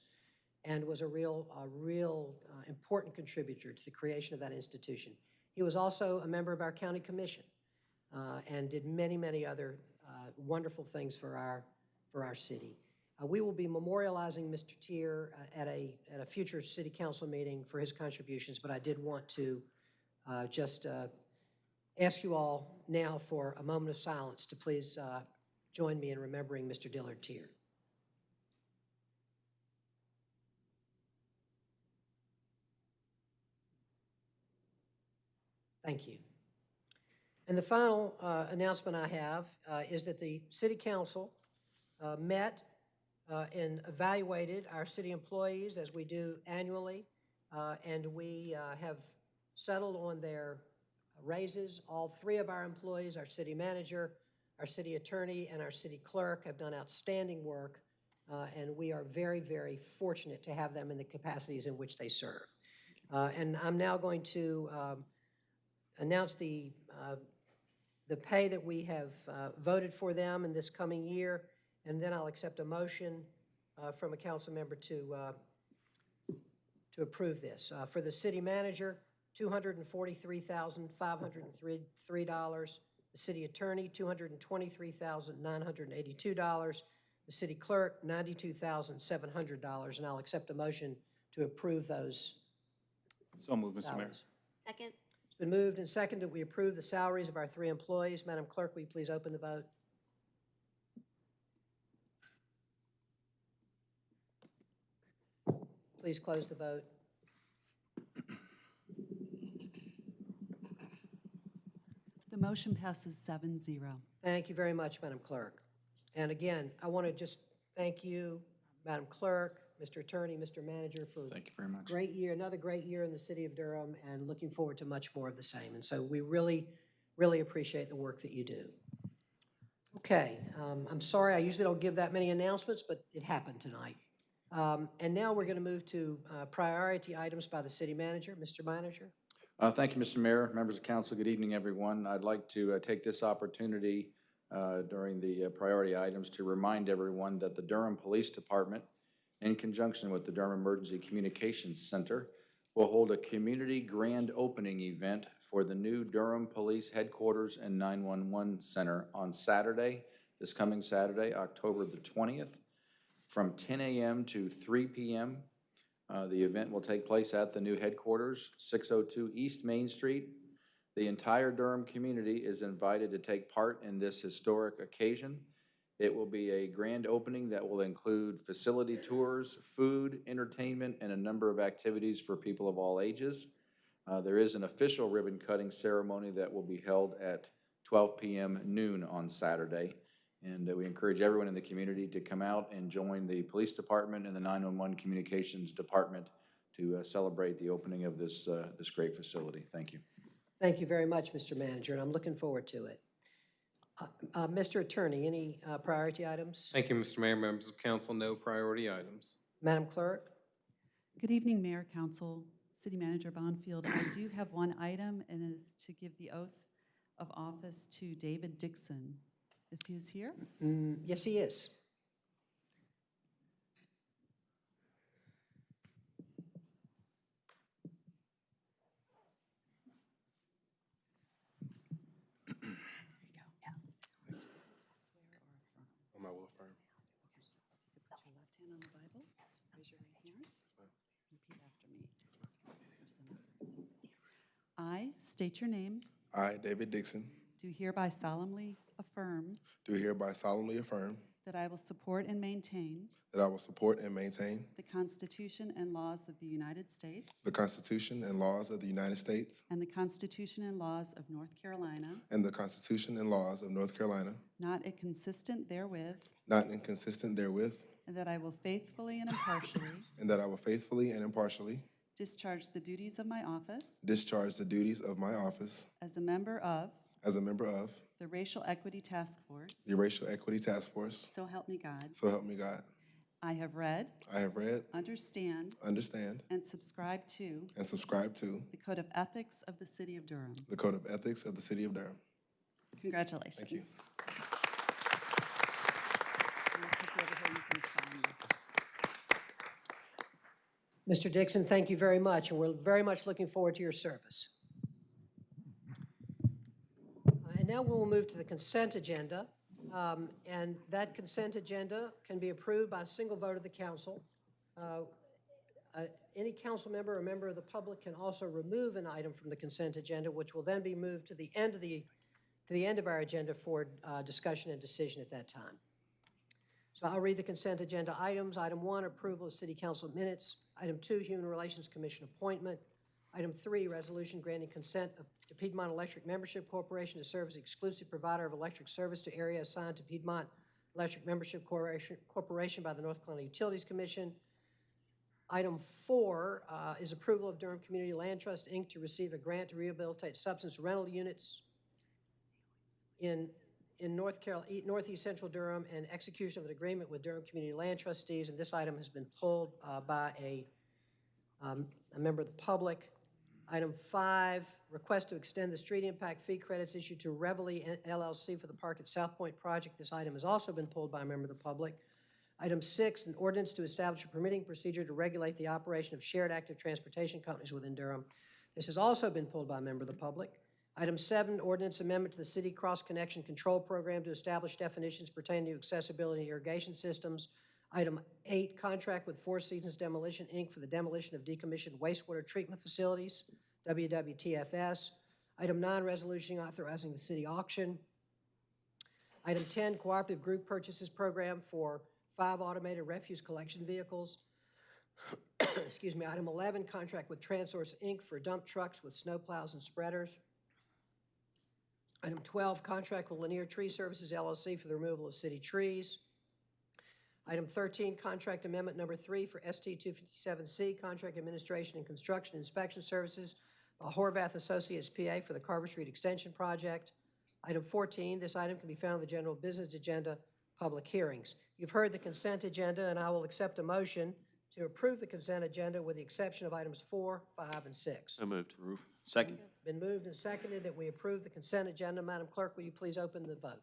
and was a real, a real uh, important contributor to the creation of that institution. He was also a member of our county commission uh, and did many, many other uh, wonderful things for our, for our city. Uh, We will be memorializing Mr. Teer uh, at a, at a future city council meeting for his contributions, but I did want to uh, just ask you all now for a moment of silence to please join me in remembering Mr. Dillard Teer. Thank you. And the final uh, announcement I have uh, is that the city council uh, met uh, and evaluated our city employees as we do annually, uh, and we uh, have settled on their raises. All three of our employees, our city manager, our city attorney, and our city clerk have done outstanding work, and we are very, very fortunate to have them in the capacities in which they serve. And I'm now going to um, announce the, uh, the pay that we have uh, voted for them in this coming year, and then I'll accept a motion uh, from a council member to, uh, to approve this. Uh, For the city manager, $243,503. The city attorney, $223,982. The city clerk, $92,700. And I'll accept a motion to approve those So moved, Mr. Mayor. salaries. Second? Been moved and seconded we approve the salaries of our three employees. Madam Clerk, will you please open the vote? Please close the vote. The motion passes seven zero. Thank you very much, Madam Clerk. And again, I want to just thank you, Madam Clerk, Mr. Attorney, Mr. Manager, for Thank you very much. great year, another great year in the city of Durham, and looking forward to much more of the same. And so we really, really appreciate the work that you do. Okay, um, I'm sorry, I usually don't give that many announcements, but it happened tonight. Um, And now we're going to move to uh, priority items by the city manager. Mr. Manager? Uh, Thank you, Mr. Mayor, members of council, good evening, everyone. I'd like to uh, take this opportunity uh, during the uh, priority items to remind everyone that the Durham Police Department, in conjunction with the Durham Emergency Communications Center, will hold a community grand opening event for the new Durham Police Headquarters and 911 Center on Saturday, this coming Saturday, October the 20th, from 10 a.m. to 3 p.m. Uh, The event will take place at the new headquarters, 602 East Main Street. The entire Durham community is invited to take part in this historic occasion. It will be a grand opening that will include facility tours, food, entertainment, and a number of activities for people of all ages. Uh, There is an official ribbon-cutting ceremony that will be held at 12 PM noon on Saturday. And uh, we encourage everyone in the community to come out and join the police department and the 911 communications department to uh, celebrate the opening of this, uh, this great facility. Thank you. Thank you very much, Mr. Manager, and I'm looking forward to it. Uh, Mr. Attorney, any uh, priority items? Thank you, Mr. Mayor, members of council. No priority items. Madam Clerk? Good evening, Mayor, Council, City Manager Bonfield. I do have one item, and it is to give the oath of office to David Dixon, if he is here. Mm, Yes, he is. On my will affirm. Put your left hand on the Bible, raise your right hand, repeat after me. I state your name, I, David Dixon, do hereby solemnly affirm do hereby solemnly affirm that I will support and maintain that I will support and maintain the Constitution and laws of the United States the Constitution and laws of the United States and the Constitution and laws of North Carolina, and the Constitution and laws of North Carolina, not inconsistent therewith, not inconsistent therewith, and that I will faithfully and impartially and that I will faithfully and impartially discharge the duties of my office discharge the duties of my office as a member of as a member of the Racial Equity Task Force. the Racial Equity Task Force. So help me God. So help me God. I have read, I have read, understand, understand, and subscribe to and subscribe to the Code of Ethics of the City of Durham. the Code of Ethics of the City of Durham. Congratulations. Thank you. I'll take you over here and you can sign this. Mr. Dixon, thank you very much, and we're very much looking forward to your service. And now we will move to the consent agenda. Um, And that consent agenda can be approved by a single vote of the council. Uh, uh, Any council member or member of the public can also remove an item from the consent agenda, which will then be moved to the end of the, to the end of our agenda for uh, discussion and decision at that time. So I'll read the consent agenda items. Item one, approval of city council minutes. Item two, Human Relations Commission appointment. Item three, resolution granting consent of- to Piedmont Electric Membership Corporation to serve as exclusive provider of electric service to area assigned to Piedmont Electric Membership Corporation Corporation by the North Carolina Utilities Commission. Item four uh, is approval of Durham Community Land Trust, Inc. to receive a grant to rehabilitate substance rental units in, in North Carol, e- northeast central Durham and execution of an agreement with Durham Community Land Trustees. And this item has been pulled uh, by a, um, a member of the public. Item five, request to extend the street impact fee credits issued to Reveille LLC for the Park at South Point project. This item has also been pulled by a member of the public. Item six, an ordinance to establish a permitting procedure to regulate the operation of shared active transportation companies within Durham. This has also been pulled by a member of the public. Item seven, ordinance amendment to the city cross-connection control program to establish definitions pertaining to accessibility and irrigation systems. Item eight, contract with Four Seasons Demolition, Inc. for the demolition of decommissioned wastewater treatment facilities, WWTFS. Item nine, resolution authorizing the city auction. Item 10, cooperative group purchases program for five automated refuse collection vehicles. Excuse me. Item 11, contract with Transource, Inc. for dump trucks with snowplows and spreaders. Item 12, contract with Lanier Tree Services LLC for the removal of city trees. Item 13, contract amendment number three for ST 257C, contract administration and construction inspection services Horvath Associates PA for the Carver Street Extension Project. Item 14, this item can be found on the general business agenda, public hearings. You've heard the consent agenda, and I will accept a motion to approve the consent agenda with the exception of items four, five, and six. So moved. Roof. Second. Been moved and seconded that we approve the consent agenda. Madam Clerk, will you please open the vote?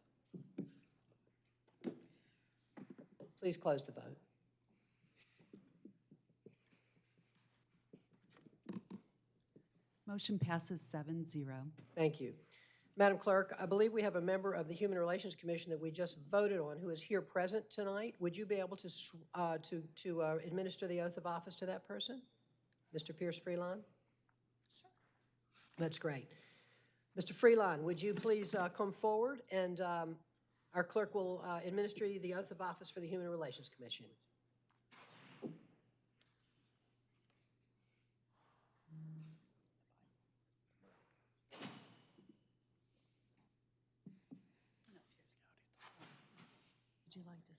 Please close the vote. Motion passes seven zero. Thank you. Madam Clerk, I believe we have a member of the Human Relations Commission that we just voted on who is here present tonight. Would you be able to, uh, to, to uh, administer the oath of office to that person? Mr. Pierce Freelon? That's great. Mr. Freelon, would you please uh, come forward and um, our clerk will uh, administer the oath of office for the Human Relations Commission.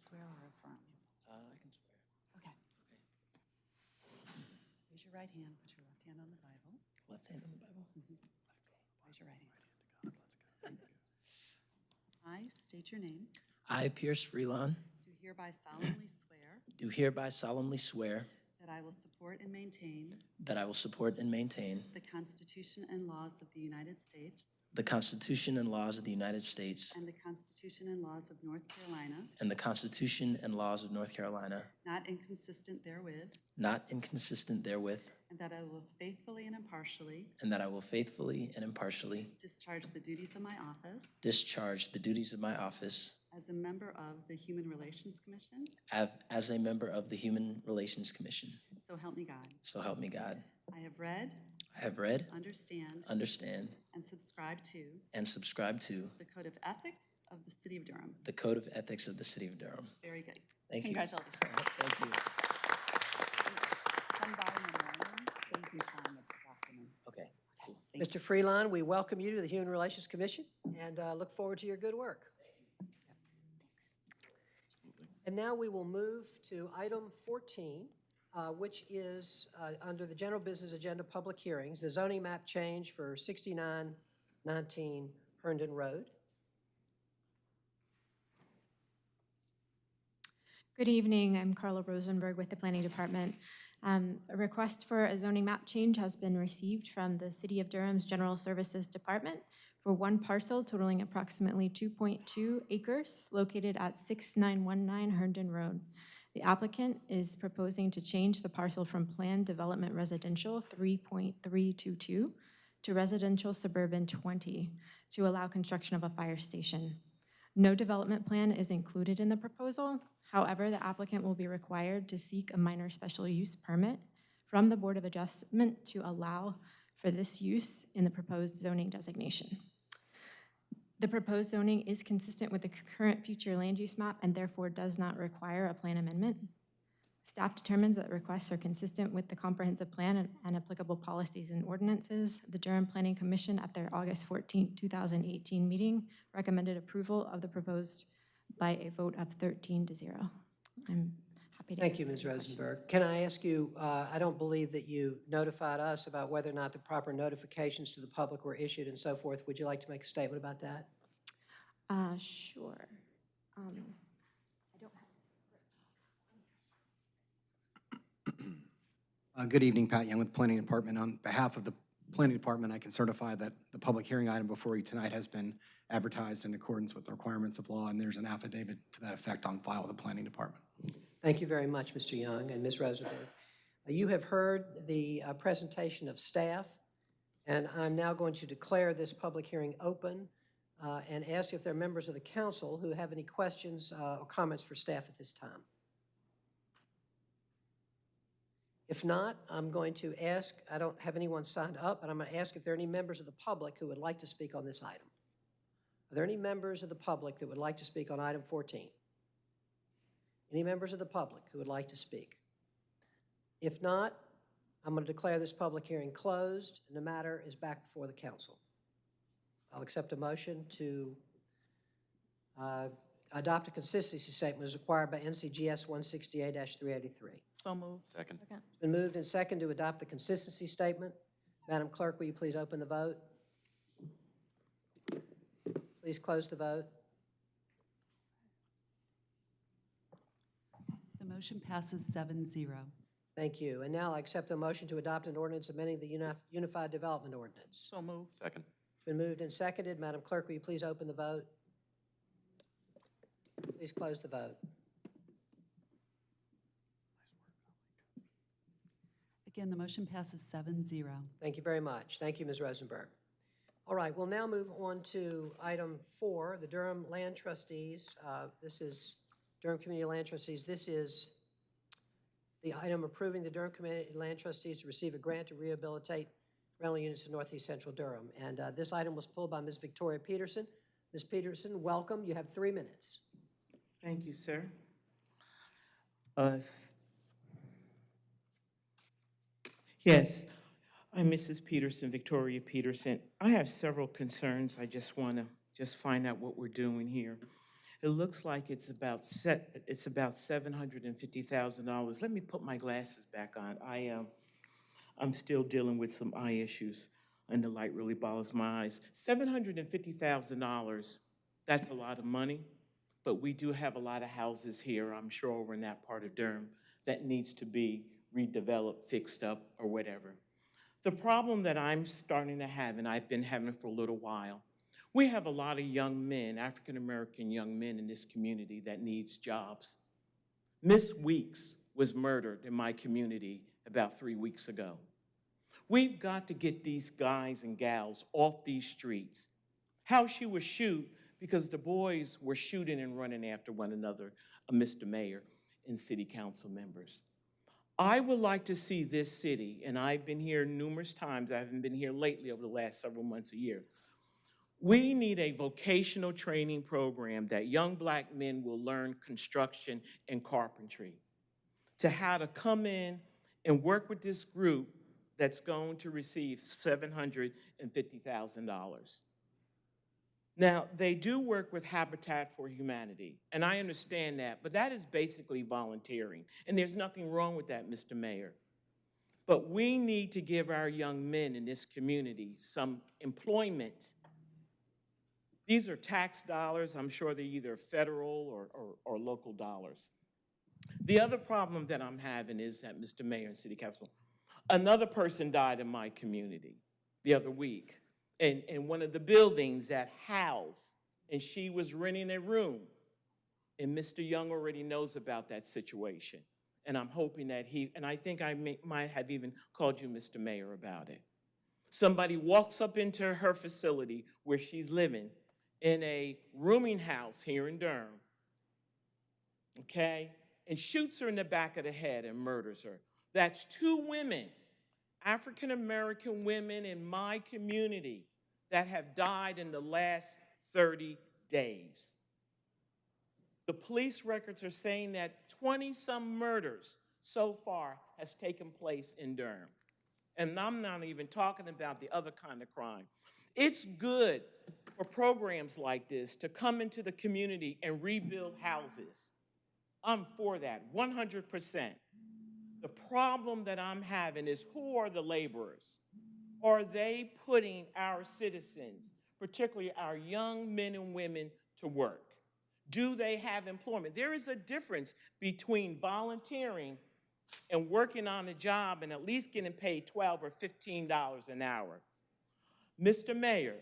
Swear or affirm? Uh, I can swear. Okay. Raise your right hand, put your left hand on the Bible. Left hand on the Bible. Raise your right hand. I state your name. I, Pierce Freelon, Do hereby solemnly swear do hereby solemnly swear that I will support and maintain that I will support and maintain the Constitution and laws of the United States the Constitution and laws of the United States and the Constitution and laws of North Carolina, and the Constitution and laws of North Carolina, not inconsistent therewith, not inconsistent therewith, and that I will faithfully and impartially and that I will faithfully and impartially discharge the duties of my office discharge the duties of my office as a member of the Human Relations Commission, av- as a member of the Human Relations Commission. so help me God. So help me God. I have read, have read, understand, understand, and subscribe to and subscribe to the Code of Ethics of the City of Durham. the Code of Ethics of the City of Durham. Very good. Thank you. Congratulations. Thank you. Come by in the morning so you can sign the documents. Okay. cool. Mr. Freelon, we welcome you to the Human Relations Commission and uh, look forward to your good work. And now we will move to item 14, uh, which is uh, under the general business agenda, public hearings, the zoning map change for 6919 Herndon Road. Good evening. I'm Carla Rosenberg with the Planning Department. Um, A request for a zoning map change has been received from the City of Durham's General Services Department for one parcel totaling approximately 2.2 acres located at 6919 Herndon Road. The applicant is proposing to change the parcel from Planned Development Residential 3.322 to Residential Suburban 20 to allow construction of a fire station. No development plan is included in the proposal. However, the applicant will be required to seek a minor special use permit from the Board of Adjustment to allow for this use in the proposed zoning designation. The proposed zoning is consistent with the current future land use map and therefore does not require a plan amendment. Staff determines that requests are consistent with the comprehensive plan and- and applicable policies and ordinances. The Durham Planning Commission at their August 14, 2018 meeting recommended approval of the proposed by a vote of 13 to 0. I'm happy to Thank you, Ms. any questions. Rosenberg. Can I ask you, uh, I don't believe that you notified us about whether or not the proper notifications to the public were issued and so forth. Would you like to make a statement about that? Uh, Sure. Um, I don't have Uh, Good evening, Pat Young with Planning Department. On behalf of the Planning Department, I can certify that the public hearing item before you tonight has been advertised in accordance with the requirements of law, and there's an affidavit to that effect on file with the Planning Department. Thank you very much, Mr. Young and Ms. Rosenberg. Uh, You have heard the uh, presentation of staff, and I'm now going to declare this public hearing open uh, and ask if there are members of the council who have any questions uh, or comments for staff at this time. If not, I'm going to ask, I don't have anyone signed up, but I'm going to ask if there are any members of the public who would like to speak on this item. Are there any members of the public that would like to speak on item 14? Any members of the public who would like to speak? If not, I'm going to declare this public hearing closed, and the matter is back before the council. I'll accept a motion to uh, adopt a consistency statement as required by NCGS 160A-383. So moved. Second. It's been moved and second to adopt the consistency statement. Madam Clerk, will you please open the vote? Please close the vote. Motion passes seven zero. Thank you. And now I accept the motion to adopt an ordinance amending the Uni- Unified Development Ordinance. So moved. Second. It's been moved and seconded. Madam Clerk, will you please open the vote? Please close the vote. Again, the motion passes seven zero. Thank you very much. Thank you, Ms. Rosenberg. All right, we'll now move on to item four, the Durham Land Trustees. Uh, This is Durham Community Land Trustees. This is the item approving the Durham Community Land Trustees to receive a grant to rehabilitate rental units in northeast central Durham. And uh, this item was pulled by Ms. Victoria Peterson. Ms. Peterson, welcome. You have three minutes. Thank you, sir. Uh, Yes, I'm Mrs. Peterson, Victoria Peterson. I have several concerns. I just want to just find out what we're doing here. It looks like it's about set, it's about seven hundred and fifty thousand dollars. Let me put my glasses back on. I, um, I'm still dealing with some eye issues, and the light really bothers my eyes. Seven hundred and fifty thousand dollars, that's a lot of money, but we do have a lot of houses here, I'm sure over in that part of Durham, that needs to be redeveloped, fixed up, or whatever. The problem that I'm starting to have, and I've been having for a little while, we have a lot of young men, African-American young men in this community that needs jobs. Miss Weeks was murdered in my community about three weeks ago. We've got to get these guys and gals off these streets. How she was shoot because the boys were shooting and running after one another, Mr. Mayor and city council members. I would like to see this city, and I've been here numerous times, I haven't been here lately over the last several months a year. We need a vocational training program that young black men will learn construction and carpentry to how to come in and work with this group that's going to receive $750,000. Now, they do work with Habitat for Humanity, and I understand that, but that is basically volunteering, and there's nothing wrong with that, Mr. Mayor. But we need to give our young men in this community some employment. These are tax dollars, I'm sure they're either federal or, or, or local dollars. The other problem that I'm having is that, Mr. Mayor and City Council, another person died in my community the other week in, in one of the buildings that housed, and she was renting a room. And Mr. Young already knows about that situation. And I'm hoping that he, and I think I may, might have even called you, Mr. Mayor, about it. Somebody walks up into her facility where she's living in a rooming house here in Durham, okay, and shoots her in the back of the head and murders her. That's two women African American women in my community that have died in the last 30 days. The police records are saying that 20-some murders so far has taken place in Durham. And I'm not even talking about the other kind of crime. It's good for programs like this to come into the community and rebuild houses. I'm for that, 100%. The problem that I'm having is who are the laborers? Are they putting our citizens, particularly our young men and women, to work? Do they have employment? There is a difference between volunteering and working on a job and at least getting paid 12 or $15 an hour. Mr. Mayor,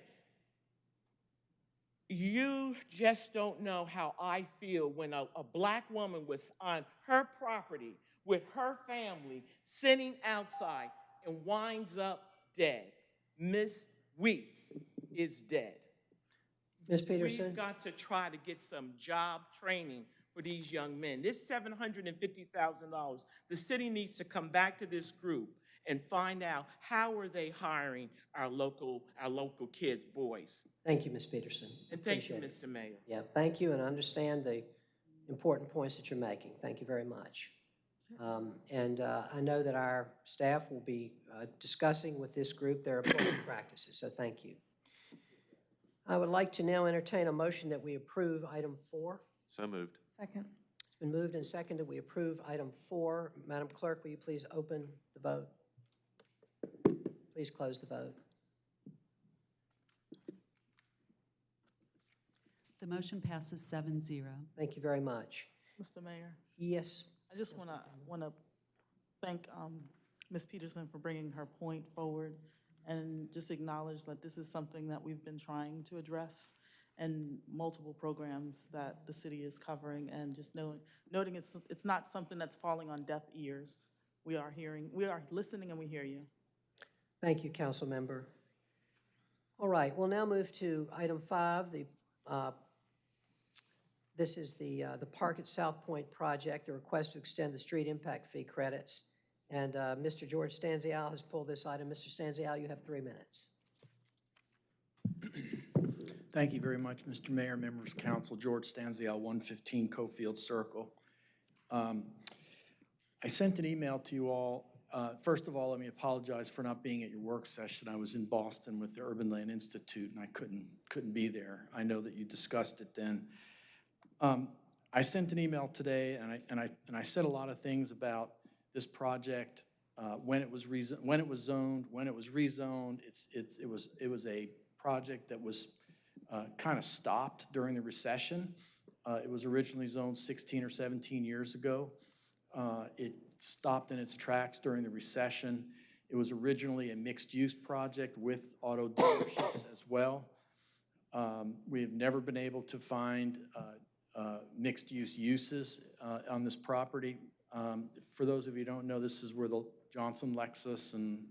you just don't know how I feel when a, a black woman was on her property with her family sitting outside and winds up dead. Miss Weeks is dead. Ms. Peterson? We've got to try to get some job training for these young men. This $750,000, the city needs to come back to this group and find out how are they hiring our local, our local kids, boys. Thank you, Ms. Peterson. And thank you, Appreciate it. Mr. Mayor. Yeah, thank you, and I understand the important points that you're making. Thank you very much. Um, And uh, I know that our staff will be uh, discussing with this group their employment practices, so thank you. I would like to now entertain a motion that we approve item four. So moved. Second. It's been moved and seconded. We approve item four. Madam Clerk, will you please open the vote? Please close the vote. The motion passes seven zero. Thank you very much. Mr. Mayor, Yes, I just want to, want to thank um, Ms. Peterson for bringing her point forward and just acknowledge that this is something that we've been trying to address and multiple programs that the city is covering and just knowing, noting it's, it's not something that's falling on deaf ears. We are hearing, we are listening and we hear you. Thank you, council member. All right, we'll now move to item five, the, uh, this is the, uh, the Park at South Point project, the request to extend the street impact fee credits. And uh, Mr. George Stanziale has pulled this item. Mr. Stanziale, you have three minutes. Thank you very much, Mr. Mayor, members of council. George Stanziale, 115 Cofield Circle. Um, I sent an email to you all. Uh, First of all, let me apologize for not being at your work session. I was in Boston with the Urban Land Institute, and I couldn't, couldn't be there. I know that you discussed it then. Um, I sent an email today, and I, and I, and I said a lot of things about this project, uh, when it was when it was zoned, when it was rezoned. It's, it's, it was, it was a project that was kind of stopped during the recession. Uh, It was originally zoned 16 or 17 years ago. Uh, It stopped in its tracks during the recession. It was originally a mixed-use project with auto dealerships as well. Um, We have never been able to find uh, uh, mixed-use uses uh, on this property. Um, For those of you who don't know, this is where the Johnson Lexus and,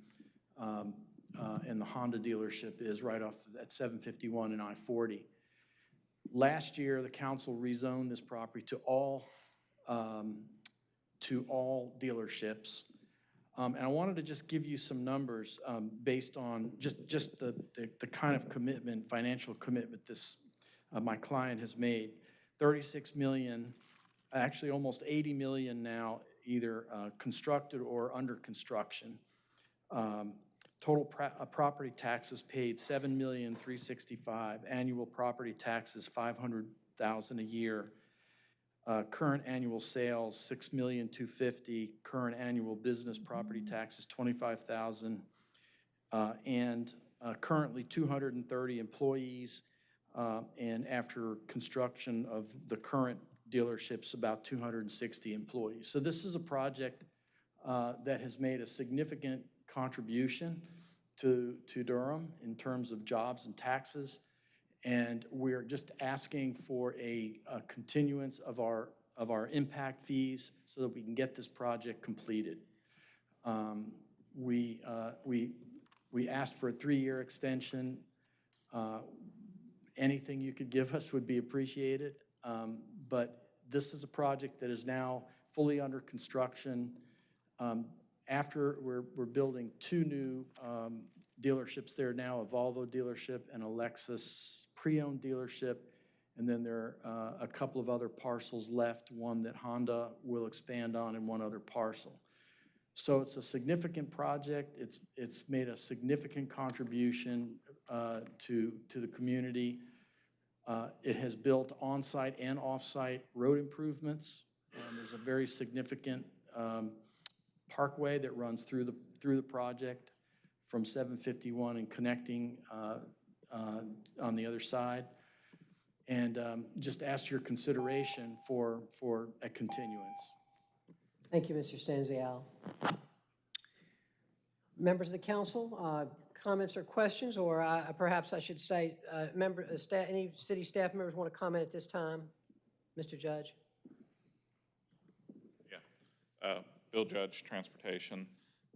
um, uh, and the Honda dealership is, right off at 751 and I-40. Last year, the council rezoned this property to all, um, to all dealerships. Um, And I wanted to just give you some numbers um, based on just, just the, the the kind of commitment, financial commitment this, uh, my client has made. 36 million, actually almost 80 million now, either uh, constructed or under construction. Um, Total uh, property taxes paid, 7,365. Annual property taxes, 500,000 a year. Uh, Current annual sales, 6,250. Current annual business property taxes, 25,000. Uh, And uh, currently 230 employees. uh, And after construction of the current dealerships, about 260 employees. So this is a project uh, that has made a significant contribution to, to Durham in terms of jobs and taxes. And we're just asking for a, a continuance of our, of our impact fees so that we can get this project completed. Um, We, uh, we, we asked for a three-year extension. Uh, Anything you could give us would be appreciated. Um, But this is a project that is now fully under construction. Um, After, we're, we're building two new um, dealerships there now, a Volvo dealership and a Lexus pre-owned dealership. And then there are uh, a couple of other parcels left, one that Honda will expand on and one other parcel. So it's a significant project. It's, it's made a significant contribution uh, to, to the community. Uh, It has built on-site and off-site road improvements. There's a very significant um, parkway that runs through the, through the project from 751 and connecting uh, uh, on the other side. And um, just ask your consideration for, for a continuance. Thank you, Mr. Stanziale. Members of the council, uh, comments or questions, or uh, perhaps I should say, uh, member, uh, sta- any city staff members want to comment at this time? Mr. Judge? Uh, Bill Judge, Transportation.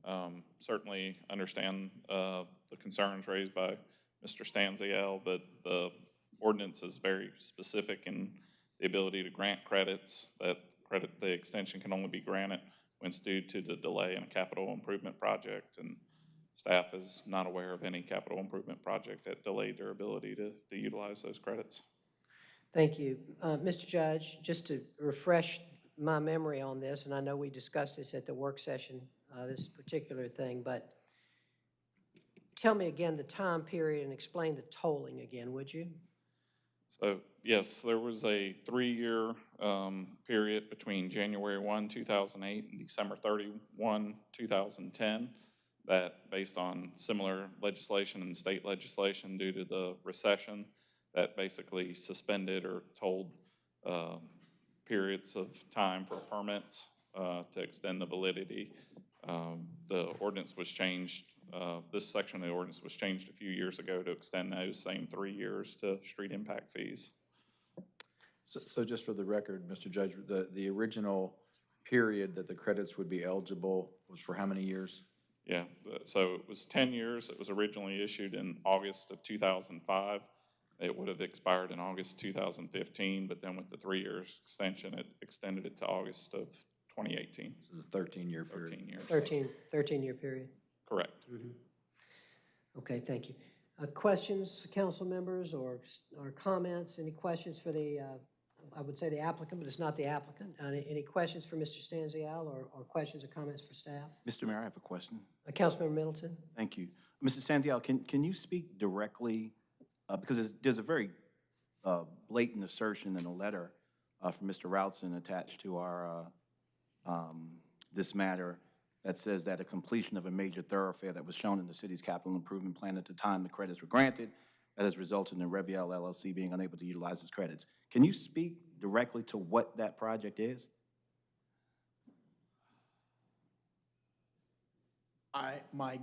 Um, Certainly understand uh, the concerns raised by Mr. Stanziale, but the ordinance is very specific in the ability to grant credits. That credit, the extension can only be granted when it's due to the delay in a capital improvement project. And staff is not aware of any capital improvement project that delayed their ability to to utilize those credits. Thank you. Uh, Mr. Judge, just to refresh my memory on this, and I know we discussed this at the work session, uh, this particular thing, but tell me again the time period and explain the tolling again, would you? So, yes, there was a three-year um, period between January 1, 2008 and December 31, 2010, that based on similar legislation and state legislation due to the recession, that basically suspended or tolled uh, periods of time for permits uh, to extend the validity. Um, The ordinance was changed, uh, this section of the ordinance was changed a few years ago to extend those same three years to street impact fees. So, so just for the record, Mr. Judge, the, the original period that the credits would be eligible was for how many years? Yeah, so it was 10 years. It was originally issued in August of 2005. It would have expired in August 2015, but then with the three years extension, it extended it to August of 2018. This is a 13-year period. 13 years. 13, 13-year period. Correct. Okay, thank you. Uh, Questions, council members, or, or comments? Any questions for the, uh, I would say the applicant, but it's not the applicant. Any, any questions for Mr. Stanziale, or, or questions or comments for staff? Mr. Mayor, I have a question. Uh, Councilmember Middleton? Thank you. Mr. Stanziale, can, can you speak directly, uh, because there's, there's a very uh, blatant assertion in a letter uh, from Mr. Routson attached to our, uh, um, this matter that says that a completion of a major thoroughfare that was shown in the city's capital improvement plan at the time the credits were granted, that has resulted in Reviel LLC being unable to utilize its credits. Can you speak directly to what that project is? I, my,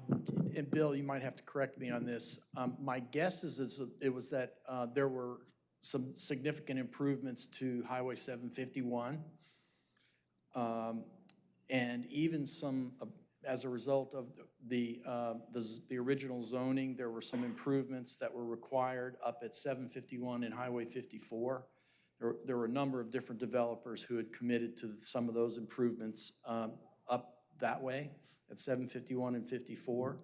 and Bill, you might have to correct me on this. Um, My guess is, is it was that uh, there were some significant improvements to Highway 751. um, And even some, uh, as a result of the, uh, the the original zoning, there were some improvements that were required up at 751 and Highway 54. There were- There were a number of different developers who had committed to some of those improvements um, up that way at 751 and 54.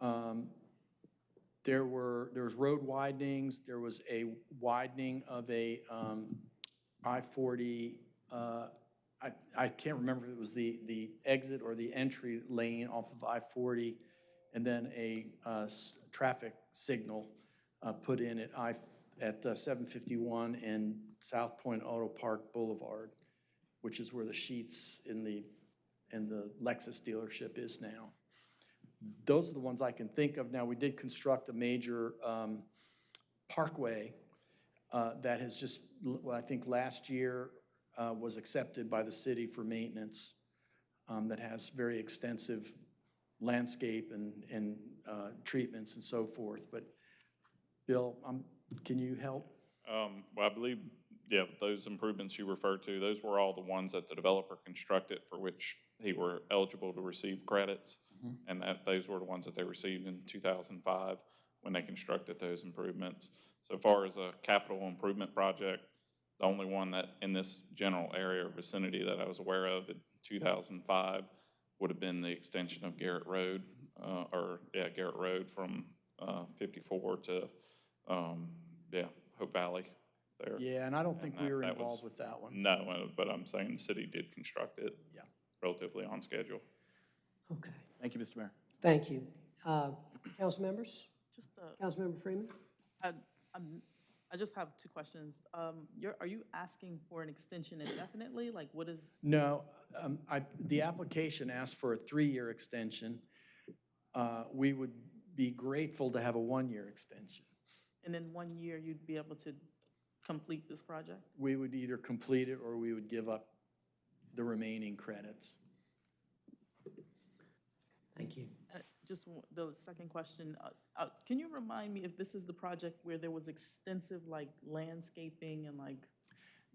Um, There were, there was road widenings, there was a widening of a um, I-40, uh, I, I can't remember if it was the, the exit or the entry lane off of I-40, and then a uh, s- traffic signal uh, put in at I, at uh, 751 and South Point Auto Park Boulevard, which is where the Sheetz in the, and the Lexus dealership is now. Those are the ones I can think of. Now, we did construct a major um, parkway uh, that has just, well, I think last year uh, was accepted by the city for maintenance, um, that has very extensive landscape and, and uh, treatments and so forth. But Bill, um, can you help? Um, Well, I believe, yeah, those improvements you referred to, those were all the ones that the developer constructed for which he were eligible to receive credits. And that, those were the ones that they received in 2005 when they constructed those improvements. So far as a capital improvement project, the only one that in this general area or vicinity that I was aware of in 2005 would have been the extension of Garrett Road, uh, or, yeah, Garrett Road from uh, 54 to, um, yeah, Hope Valley there. Yeah, and I don't think And we that- were that was- involved with that one. No, uh, but I'm saying the city did construct it. Yeah. Relatively on schedule. Okay, Thank you, Mr. Mayor. thank you. Uh, Council members? Just, uh, Councilmember Freeman? I, I'm, I just have two questions. Um, you're, are you asking for an extension indefinitely? Like, what is, No, um, I, the application asked for a three-year extension. Uh, We would be grateful to have a one-year extension. and in one year, you'd be able to complete this project? We would either complete it or we would give up the remaining credits. Thank you. Just the second question, uh, uh, can you remind me if this is the project where there was extensive like landscaping and like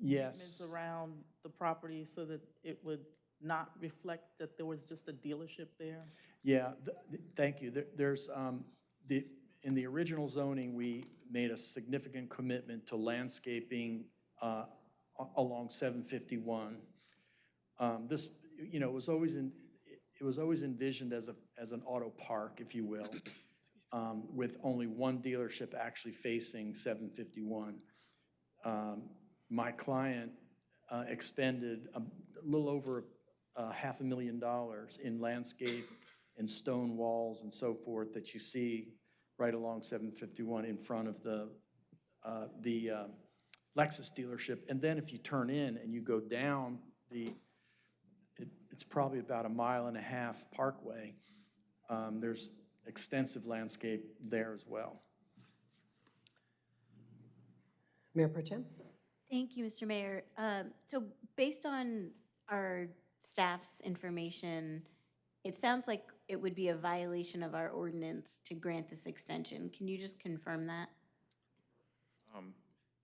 Yes. around the property so that it would not reflect that there was just a dealership there? Yeah, th- th- thank you. There- There's, um, the, in the original zoning, we made a significant commitment to landscaping uh, along 751. Um, This, you know, was always in, it was always envisioned as a, as an auto park, if you will, um, with only one dealership actually facing 751. Um, My client uh, expended a little over uh, half a million dollars in landscape and stone walls and so forth that you see right along 751 in front of the, uh, the um, Lexus dealership. And then if you turn in and you go down the, it's probably about a mile and a half parkway, um, there's extensive landscape there as well. Mayor Pro Tem? Thank you, Mr. Mayor. Um, So based on our staff's information, it sounds like it would be a violation of our ordinance to grant this extension. Can you just confirm that? Um,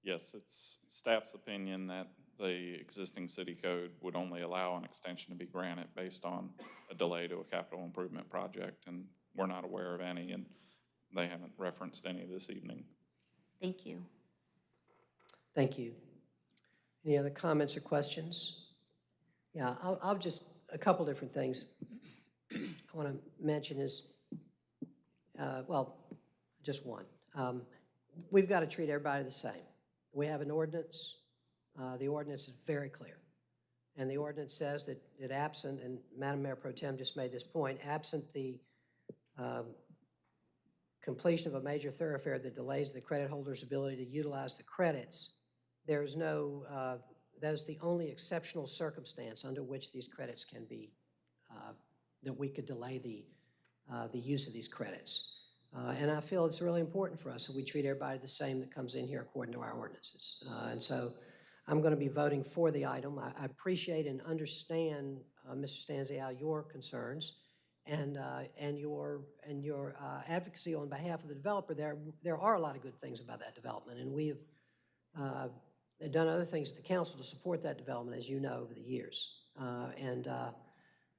Yes, it's staff's opinion that the existing city code would only allow an extension to be granted based on a delay to a capital improvement project, and we're not aware of any, and they haven't referenced any this evening. Thank you. Thank you. Any other comments or questions? Yeah, I'll, I'll just, a couple different things I want to mention is, uh, well, just one. Um, We've got to treat everybody the same. We have an ordinance. Uh, The ordinance is very clear. And the ordinance says that, that absent, and Madam Mayor Pro Tem just made this point, absent the um, completion of a major thoroughfare that delays the credit holder's ability to utilize the credits, there is no uh, That is the only exceptional circumstance under which these credits can be, uh, that we could delay the, uh, the use of these credits. Uh, And I feel it's really important for us that we treat everybody the same that comes in here according to our ordinances. Uh, And so I'm going to be voting for the item. I I appreciate and understand, uh, Mr. Stanziale, your concerns and, uh, and your, and your uh, advocacy on behalf of the developer. There, there are a lot of good things about that development, and we have uh, done other things at the council to support that development, as you know, over the years. Uh, And, uh,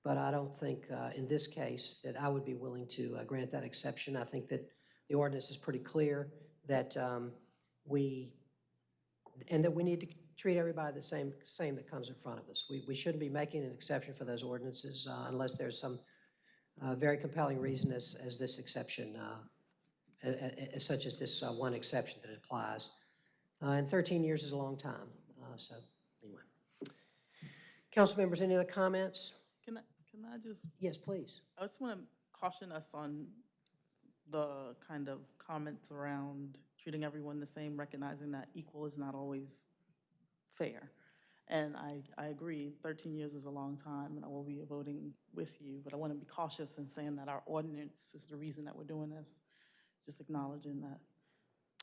but I don't think uh, in this case that I would be willing to grant that exception. I think that the ordinance is pretty clear that um, we, and that we need to treat everybody the same, same that comes in front of us. We, we shouldn't be making an exception for those ordinances uh, unless there's some uh, very compelling reason as, as this exception, uh, as such as this uh, one exception that applies. Uh, And 13 years is a long time, uh, so anyway. Council members, any other comments? Can I, can I just, Yes, please. I just want to caution us on the kind of comments around treating everyone the same, recognizing that equal is not always fair. And I, I agree, 13 years is a long time, and I will be voting with you, but I want to be cautious in saying that our ordinance is the reason that we're doing this, just acknowledging that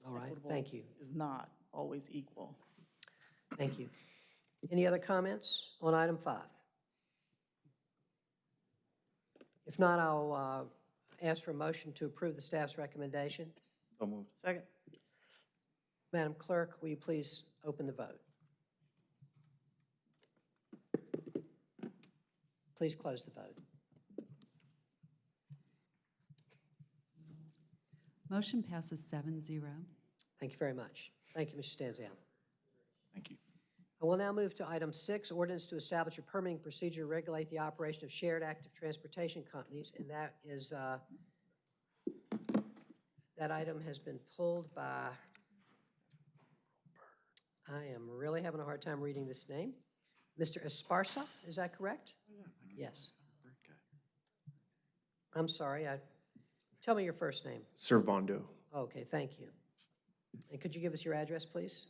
All right, equitable thank you. is not always equal. Thank you. Any other comments on item five? If not, I'll uh, ask for a motion to approve the staff's recommendation. So moved. Second. Madam Clerk, will you please open the vote? Please close the vote. Motion passes seven zero. Thank you very much. Thank you, Mr. Stanziale. Thank you. I will now move to item six, ordinance to establish a permitting procedure to regulate the operation of shared active transportation companies, and that is, uh, that item has been pulled by, I am really having a hard time reading this name. Mr. Esparza, is that correct? Yes. I'm sorry, I, tell me your first name. Servando. Okay, thank you. And could you give us your address, please?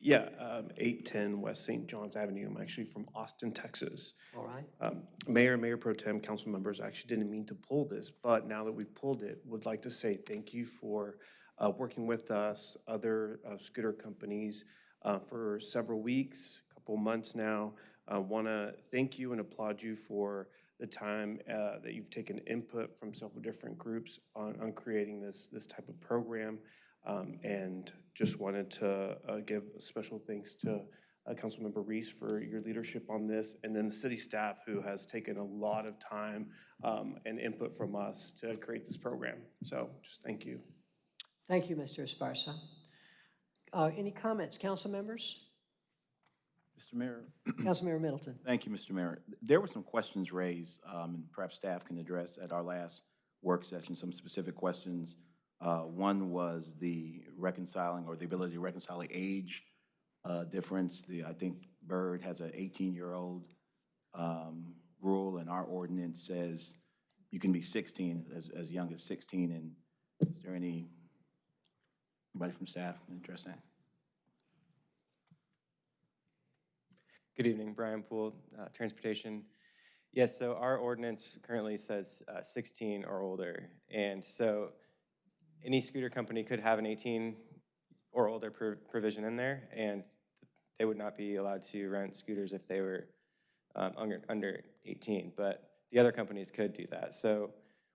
Yeah, um, 810 West St. John's Avenue. I'm actually from Austin, Texas. All right. Um, Mayor, Mayor Pro Tem, council members, I actually didn't mean to pull this, but now that we've pulled it, would like to say thank you for uh, working with us, other uh, scooter companies, uh, for several weeks, a couple months now. I want to thank you and applaud you for the time uh, that you've taken input from several different groups on, on creating this, this type of program. Um, And just wanted to uh, give special thanks to uh, Councilmember Reece for your leadership on this, and then the city staff who has taken a lot of time um, and input from us to create this program. So just thank you. Thank you, Mr. Esparza. Uh, Any comments, council members? Mr. Mayor. Councilmember Middleton. Thank you, Mr. Mayor. There were some questions raised, um, and perhaps staff can address at our last work session, some specific questions. Uh, One was the reconciling, or the ability to reconcile the age uh, difference. The, I think Bird has an 18-year-old um, rule, and our ordinance says you can be 16, as, as young as 16. And is there any, anybody from staff can address that? Good evening, Brian Poole, uh, Transportation. Yes, so our ordinance currently says uh, 16 or older, and so any scooter company could have an 18 or older pro- provision in there, and they would not be allowed to rent scooters if they were um, under, under 18, but the other companies could do that. So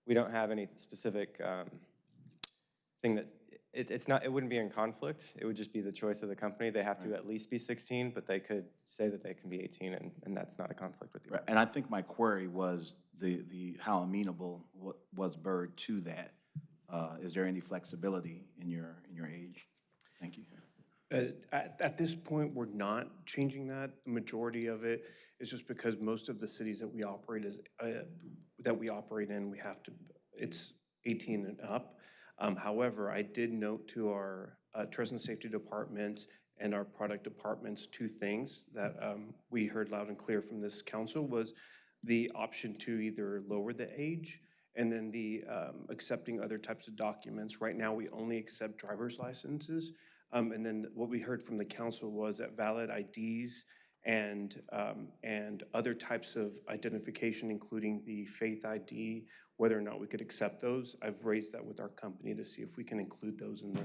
we don't have any specific um, thing that, it, it's not, it wouldn't be in conflict. It would just be the choice of the company. They have to at least be 16, but they could say that they can be 18, and, and that's not a conflict with the Right, And I think my query was the, the, how amenable wa- was Bird to that? Uh, Is there any flexibility in your, in your age? Thank you. Uh, At, at this point, we're not changing that. The majority of it is just because most of the cities that we operate is, uh, that we operate in, we have to, it's 18 and up. Um, However, I did note to our uh, Trust and Safety Department and our product departments two things that um, we heard loud and clear from this council was the option to either lower the age and then the um, accepting other types of documents. Right now, we only accept driver's licenses. Um, And then what we heard from the council was that valid IDs and, um, and other types of identification, including the faith ID, whether or not we could accept those. I've raised that with our company to see if we can include those in the,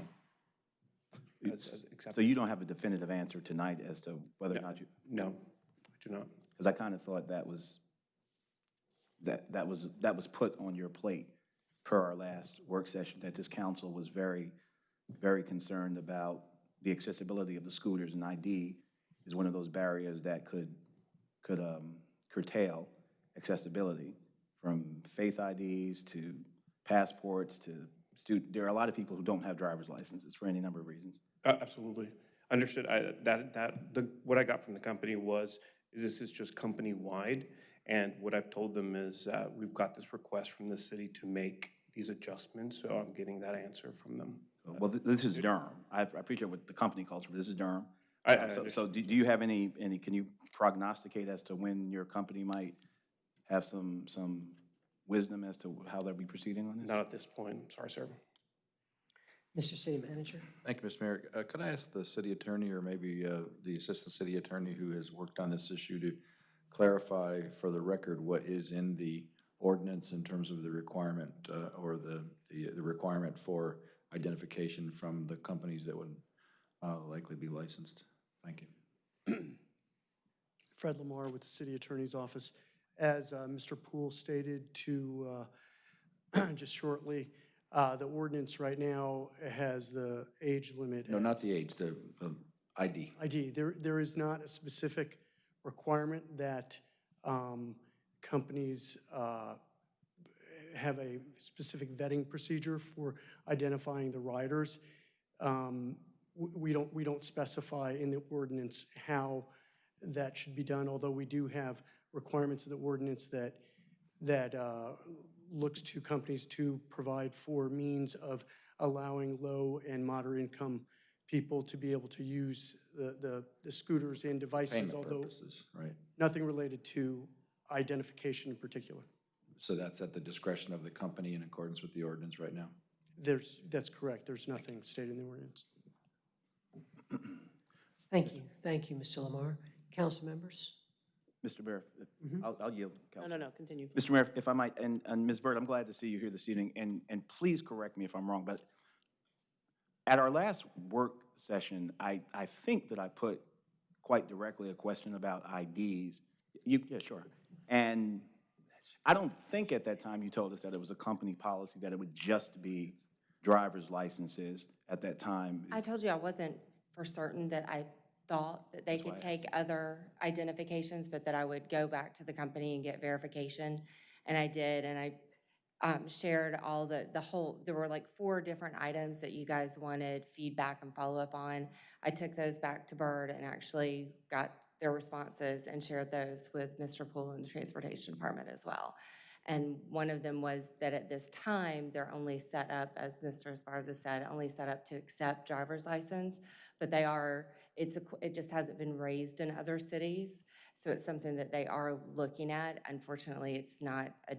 as- as So acceptable. you don't have a definitive answer tonight as to whether or not you? No, I do not. Because I kind of thought that was, that, that was, that was put on your plate per our last work session, that this council was very, very concerned about the accessibility of the scooters, and ID is one of those barriers that could, could um, curtail accessibility, from faith IDs to passports to student, there are a lot of people who don't have driver's licenses for any number of reasons. Uh, Absolutely. Understood. I, that, that, the, what I got from the company was, is this is just company-wide. And what I've told them is, uh, we've got this request from the city to make these adjustments, so I'm getting that answer from them. Well, th- this is Durham. I I appreciate what the company calls for, this is Durham. I- I So, so do do you have any, any, can you prognosticate as to when your company might have some, some wisdom as to how they'll be proceeding on this? Not at this point, sorry, sir. Mr. City Manager? Thank you, Mr. Mayor. Uh, Could I ask the city attorney, or maybe uh, the assistant city attorney who has worked on this issue to clarify for the record what is in the ordinance in terms of the requirement, uh, or the, the the requirement for identification from the companies that would uh, likely be licensed? Thank you. Fred Lamar with the City Attorney's Office. As uh, Mr. Poole stated to, uh, just shortly, uh, the ordinance right now has the age limit. No, at not the age, the uh, ID. ID. There, there is not a specific requirement that um, companies uh, have a specific vetting procedure for identifying the riders. Um, w- We don't, we don't specify in the ordinance how that should be done, although we do have requirements of the ordinance that, that uh, looks to companies to provide for means of allowing low and moderate income people to be able to use the, the the scooters and devices, Payment although purposes, right? nothing related to identification in particular. So that's at the discretion of the company in accordance with the ordinance right now? There's, that's correct. There's nothing stated in the ordinance. Thank you. Thank you, Mr. Lamar. Council members? Mr. Mayor, if- mm-hmm. I'll, I'll yield. No, Council. no, no, continue. Mr. Mayor, if I might, and, and Ms. Byrd, I'm glad to see you here this evening, and, and please correct me if I'm wrong, but at our last work session, I, I think that I put quite directly a question about IDs. You, yeah, sure. And I don't think at that time you told us that it was a company policy, that it would just be driver's licenses at that time. I told you I wasn't for certain that I thought that they That's why could I take other identifications, but that I would go back to the company and get verification. And I did, and I um, shared all the, the whole, there were like four different items that you guys wanted feedback and follow-up on. I took those back to Bird and actually got their responses and shared those with Mr. Poole and the Transportation Department as well. And one of them was that at this time, they're only set up, as Mr. Esparza said, only set up to accept driver's license, but they are, it's, a it just hasn't been raised in other cities, so it's something that they are looking at. Unfortunately, it's not a,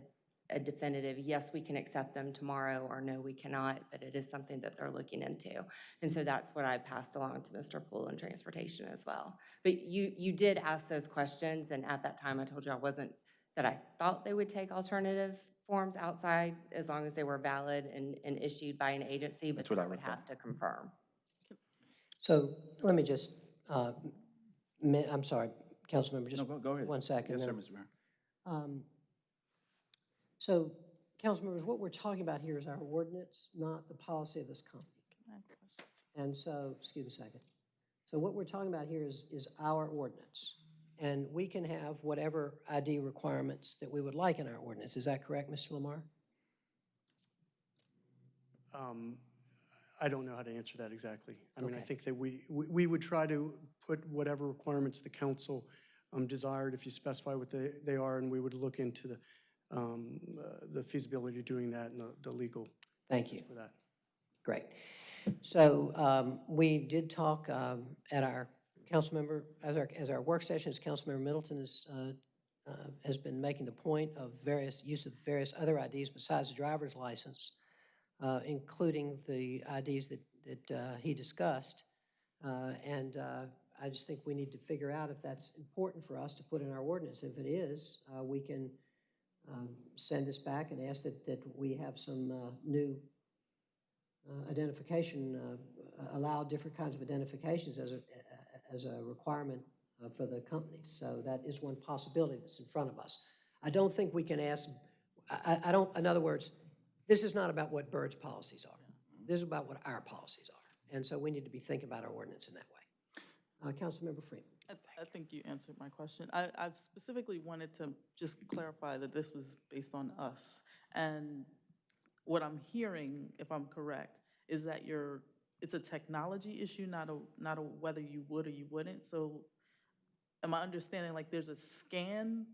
a definitive, yes, we can accept them tomorrow, or no, we cannot, but it is something that they're looking into. And so that's what I passed along to Mr. Poole and Transportation as well. But you, you did ask those questions, and at that time, I told you I wasn't that I thought they would take alternative forms outside as long as they were valid and, and issued by an agency, but That's what I would recall. have to mm-hmm. confirm. So let me just, uh, I'm sorry, Councilmember, just No, go- go ahead. one second. Yes, sir. Mr. Mayor. Um, So, council members, what we're talking about here is our ordinance, not the policy of this company. And so, excuse me a second. So what we're talking about here is, is our ordinance. And we can have whatever ID requirements that we would like in our ordinance. Is that correct, Mr. Lamar? Um, I don't know how to answer that exactly. I mean, I Okay. think that we, we we would try to put whatever requirements the council um, desired, if you specify what they, they are, and we would look into the, um, uh, the feasibility of doing that and the, the legal Thank basis you. for that. Great. So um, we did talk um, at our council member, as our, as our work sessions, Councilmember Middleton is, uh, uh, has been making the point of various, use of various other IDs besides the driver's license, uh, including the IDs that, that uh, he discussed. Uh, And uh, I just think we need to figure out if that's important for us to put in our ordinance. If it is, uh, we can um, send this back and ask that, that we have some new identification, allow different kinds of identifications as a, as a requirement for the companies. So that is one possibility that's in front of us. I don't think we can ask, I- I don't, in other words, this is not about what Bird's policies are. This is about what our policies are. And so we need to be thinking about our ordinance in that way. Uh, Councilmember Freeman. I, I think you answered my question. I, I specifically wanted to just clarify that this was based on us. And what I'm hearing, if I'm correct, is that you're, it's a technology issue, not a, not a whether you would or you wouldn't. So am I understanding, like, there's a scan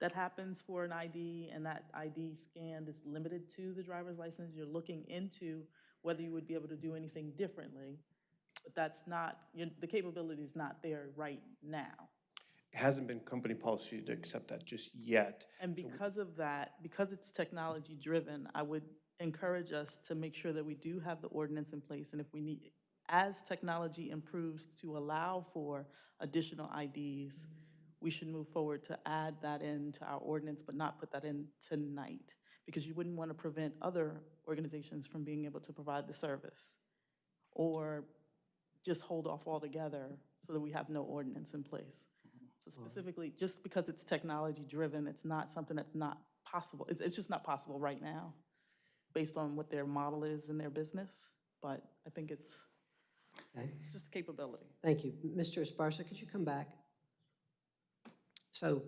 that happens for an ID, and that ID scan is limited to the driver's license? You're looking into whether you would be able to do anything differently, but that's not, the capability is not there right now. It hasn't been company policy to accept that just yet. And because of that, because it's technology-driven, I would encourage us to make sure that we do have the ordinance in place, and if we need, as technology improves to allow for additional IDs, we should move forward to add that into our ordinance, but not put that in tonight, because you wouldn't want to prevent other organizations from being able to provide the service, or just hold off altogether so that we have no ordinance in place. So specifically, just because it's technology-driven, it's not something that's not possible. It's, it's just not possible right now, based on what their model is in their business. But I think it's, Okay. it's just capability. Thank you. Mr. Esparza, could you come back? So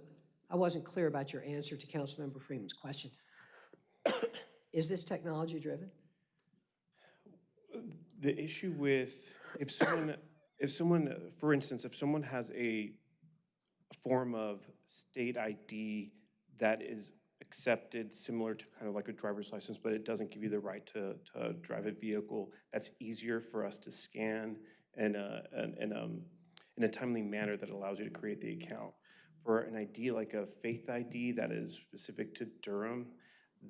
I wasn't clear about your answer to Councilmember Freeman's question. Is this technology-driven? The issue with, if someone, if someone, for instance, if someone has a form of state ID that is accepted similar to kind of like a driver's license, but it doesn't give you the right to, to drive a vehicle, that's easier for us to scan in a, in, um, in a timely manner that allows you to create the account. For an ID like a faith ID that is specific to Durham,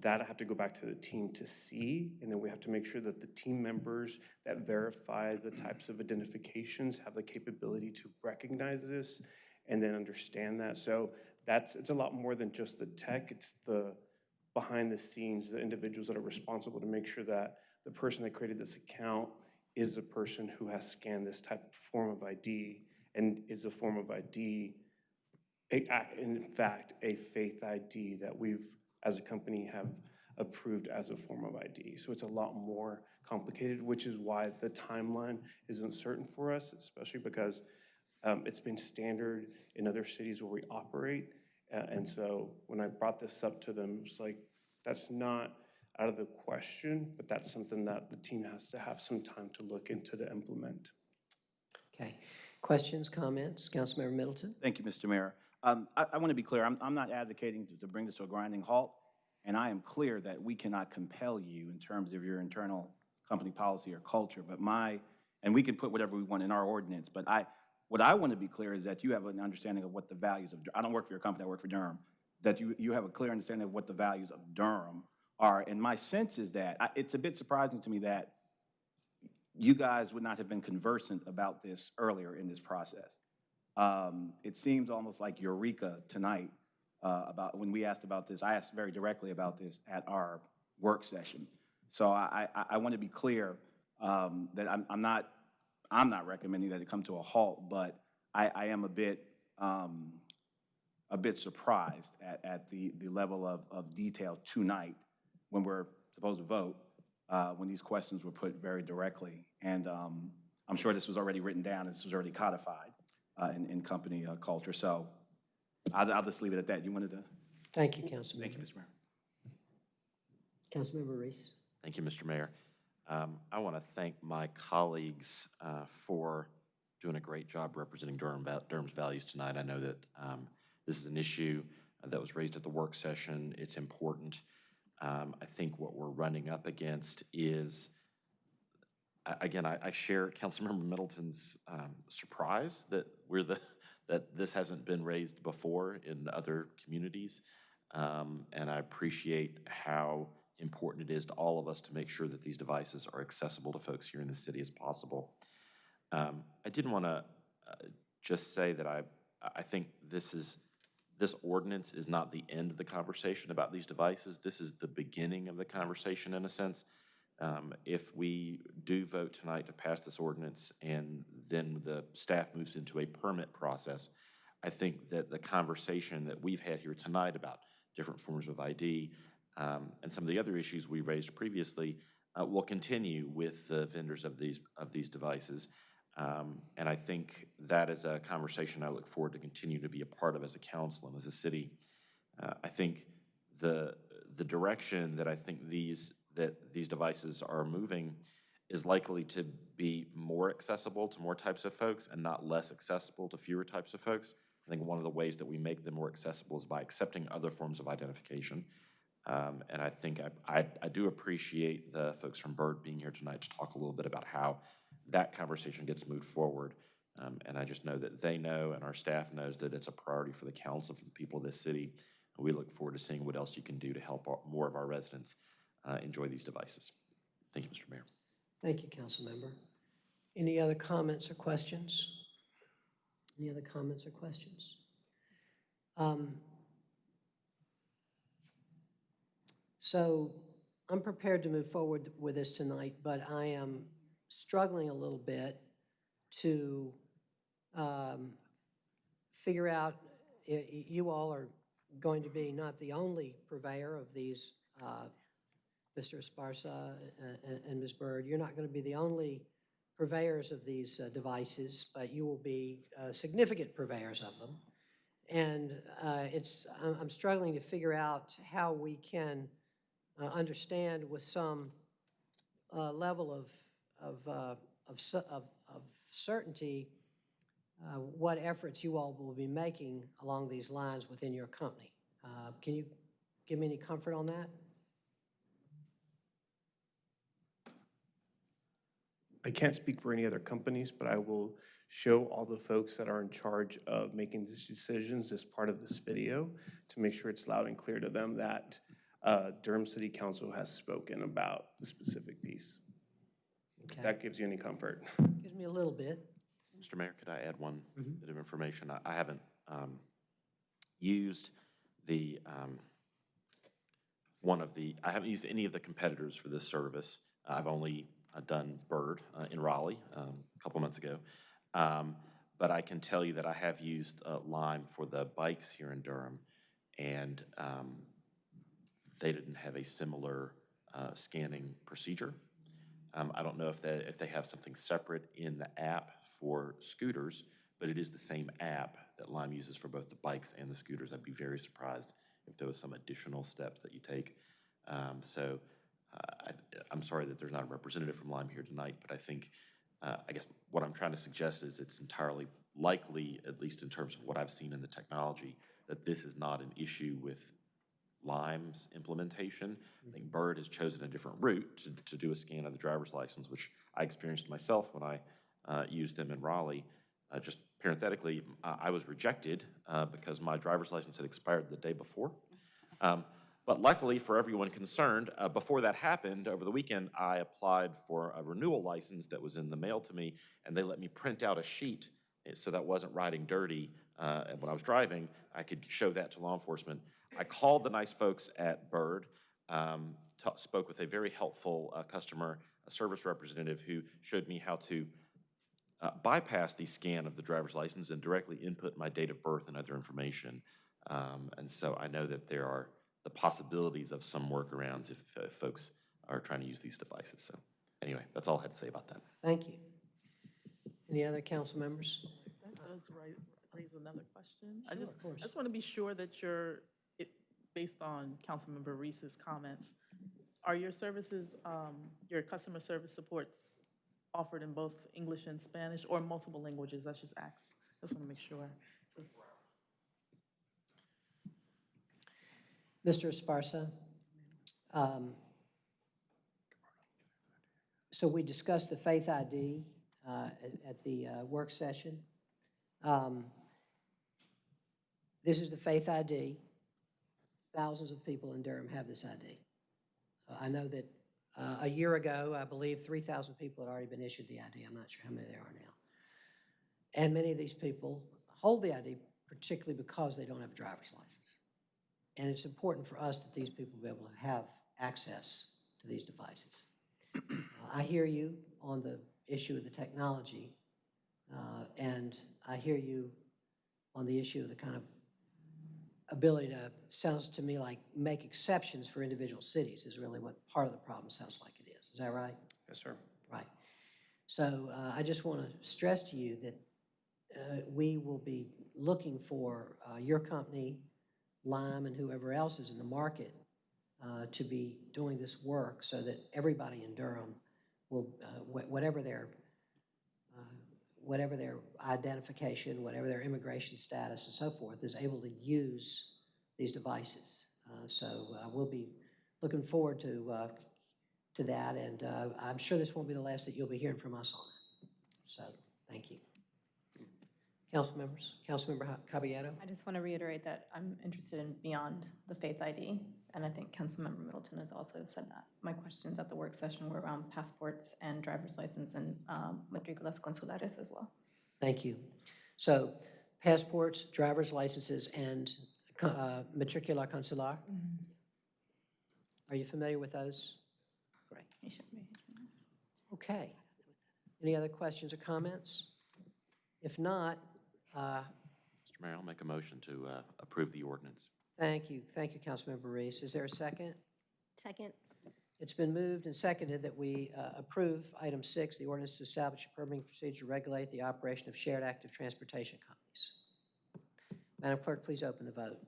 that I have to go back to the team to see, and then we have to make sure that the team members that verify the types of identifications have the capability to recognize this and then understand that. So that's, it's a lot more than just the tech, it's the behind the scenes, the individuals that are responsible to make sure that the person that created this account is the person who has scanned this type of form of ID and is a form of ID, a- a- in fact, a faith ID that we've, as a company, have approved as a form of ID. So it's a lot more complicated, which is why the timeline isn't certain for us, especially because um, it's been standard in other cities where we operate. Uh, And so when I brought this up to them, it's like, that's not out of the question, but that's something that the team has to have some time to look into to implement. Okay. Questions, comments? Councilmember Middleton? Thank you, Mr. Mayor. Um, I, I want to be clear, I'm, I'm not advocating to, to bring this to a grinding halt, and I am clear that we cannot compel you in terms of your internal company policy or culture, but my, and we can put whatever we want in our ordinance, but I, what I want to be clear is that you have an understanding of what the values of, I don't work for your company, I work for Durham, that you, you have a clear understanding of what the values of Durham are, and my sense is that, I- it's a bit surprising to me that you guys would not have been conversant about this earlier in this process. Um, It seems almost like eureka tonight uh, about, when we asked about this, I asked very directly about this at our work session. So I, I, I want to be clear um, that I'm, I'm not, I'm not recommending that it come to a halt, but I, I am a bit, um, a bit surprised at, at the, the level of, of detail tonight when we're supposed to vote, uh, when these questions were put very directly. And um, I'm sure this was already written down, this was already codified uh, in, in company uh, culture. So I'll, I'll just leave it at that. You wanted to? Thank you, Councilmember. Thank you, Mr. Mayor. Councilmember Reece? Thank you, Mr. Mayor. Um, I want to thank my colleagues uh, for doing a great job representing Durham, Durham's values tonight. I know that um, this is an issue that was raised at the work session. It's important. Um, I think what we're running up against is, again, I, I share Councilmember Middleton's um, surprise that we're the, that this hasn't been raised before in other communities. Um, And I appreciate how important it is to all of us to make sure that these devices are accessible to folks here in the city as possible. Um, I didn't want to just say that I, I think this is, this ordinance is not the end of the conversation about these devices. This is the beginning of the conversation in a sense. Um, If we do vote tonight to pass this ordinance and then the staff moves into a permit process, I think that the conversation that we've had here tonight about different forms of ID um, and some of the other issues we raised previously uh, will continue with the vendors of these, of these devices. Um, And I think that is a conversation I look forward to continue to be a part of as a council and as a city. Uh, I think the, the direction that I think these, that these devices are moving is likely to be more accessible to more types of folks and not less accessible to fewer types of folks. I think one of the ways that we make them more accessible is by accepting other forms of identification. Um, And I think I, I, I do appreciate the folks from Bird being here tonight to talk a little bit about how that conversation gets moved forward. Um, And I just know that they know and our staff knows that it's a priority for the council, for the people of this city. And we look forward to seeing what else you can do to help our- more of our residents uh, enjoy these devices. Thank you, Mr. Mayor. Thank you, Councilmember. Any other comments or questions? Any other comments or questions? Um, So I'm prepared to move forward with this tonight, but I am struggling a little bit to um, figure out, you all are going to be not the only purveyor of these, uh, Mr. Esparza and- and Ms. Byrd, you're not going to be the only purveyors of these uh, devices, but you will be uh, significant purveyors of them. And uh, it's, I'm struggling to figure out how we can uh, understand with some uh, level of, of, uh, of of certainty uh, what efforts you all will be making along these lines within your company. Uh, Can you give me any comfort on that? I can't speak for any other companies, but I will show all the folks that are in charge of making these decisions as part of this video to make sure it's loud and clear to them that uh, Durham City Council has spoken about the specific piece. If That gives you any comfort. Gives me a little bit. Mr. Mayor, could I add one bit of information? I- I haven't um, used the, um, one of the, I haven't used any of the competitors for this service. I've only done Bird uh, in Raleigh um, a couple months ago. Um, But I can tell you that I have used uh, Lime for the bikes here in Durham, and um, they didn't have a similar uh, scanning procedure. Um, I don't know if they, if they have something separate in the app for scooters, but it is the same app that Lime uses for both the bikes and the scooters. I'd be very surprised if there was some additional steps that you take. Um, so uh, I, I'm sorry that there's not a representative from Lime here tonight, but I think, uh, I guess what I'm trying to suggest is it's entirely likely, at least in terms of what I've seen in the technology, that this is not an issue with Lime's implementation. I think Bird has chosen a different route to, to do a scan of the driver's license, which I experienced myself when I uh, used them in Raleigh. Uh, Just parenthetically, I I was rejected uh, because my driver's license had expired the day before. Um, But luckily for everyone concerned, uh, before that happened, over the weekend, I applied for a renewal license that was in the mail to me, and they let me print out a sheet eh, so that wasn't riding dirty. uh, when I was driving, I could show that to law enforcement. I called the nice folks at Bird, um, spoke with a very helpful uh, customer service representative who showed me how to uh, bypass the scan of the driver's license and directly input my date of birth and other information. Um, And so I know that there are the possibilities of some workarounds if uh, folks are trying to use these devices. So anyway, that's all I had to say about that. Thank you. Any other council members? That does raise another question. I just, of course. I just want to be sure that you're, it, based on Councilmember Reece's comments, are your services, um, your customer service supports offered in both English and Spanish or multiple languages? That's just ask. Just want to make sure. 'Cause Mr. Esparza? um, So we discussed the Faith ID uh, at- at the uh, work session. Um, This is the Faith ID. Thousands of people in Durham have this ID. I know that Uh, A year ago, I believe 3,000 people had already been issued the ID. I'm not sure how many there are now. And many of these people hold the ID particularly because they don't have a driver's license. And it's important for us that these people be able to have access to these devices. Uh, I hear you on the issue of the technology, uh, and I hear you on the issue of the kind of ability to, sounds to me like make exceptions for individual cities is really what part of the problem sounds like it is. Is that right? Yes, sir. Right. So uh, I just want to stress to you that uh, we will be looking for uh, your company, Lime, and whoever else is in the market uh, to be doing this work so that everybody in Durham will, uh, wh- whatever their, uh, whatever their identification, whatever their immigration status and so forth, is able to use these devices. Uh, So uh, we'll be looking forward to, uh, to that, and uh, I'm sure this won't be the last that you'll be hearing from us on it. So, thank you. Council members, Councilmember Ha- Caballero? I just want to reiterate that I'm interested in beyond the faith ID, and I think Councilmember Middleton has also said that. My questions at the work session were around passports and driver's license and um, matriculas consulares as well. Thank you. So, passports, driver's licenses, and co- uh, matricula consular? Are you familiar with those? Great. You should be. Okay. Any other questions or comments? If not, uh, Mr. Mayor, I'll make a motion to uh, approve the ordinance. thank you. Thank you, Councilmember Reece. Is there a second? Second. It's been moved and seconded that we uh, approve item six, the ordinance to establish a permitting procedure to regulate the operation of shared active transportation companies. Madam Clerk, please open the vote.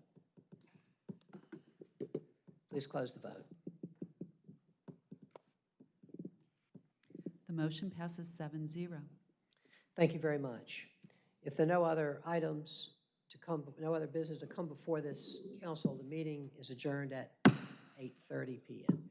Please close the vote. The motion passes seven zero. Thank you very much. If there are no other items to come, no other business to come before this council, the meeting is adjourned at 8:30 PM.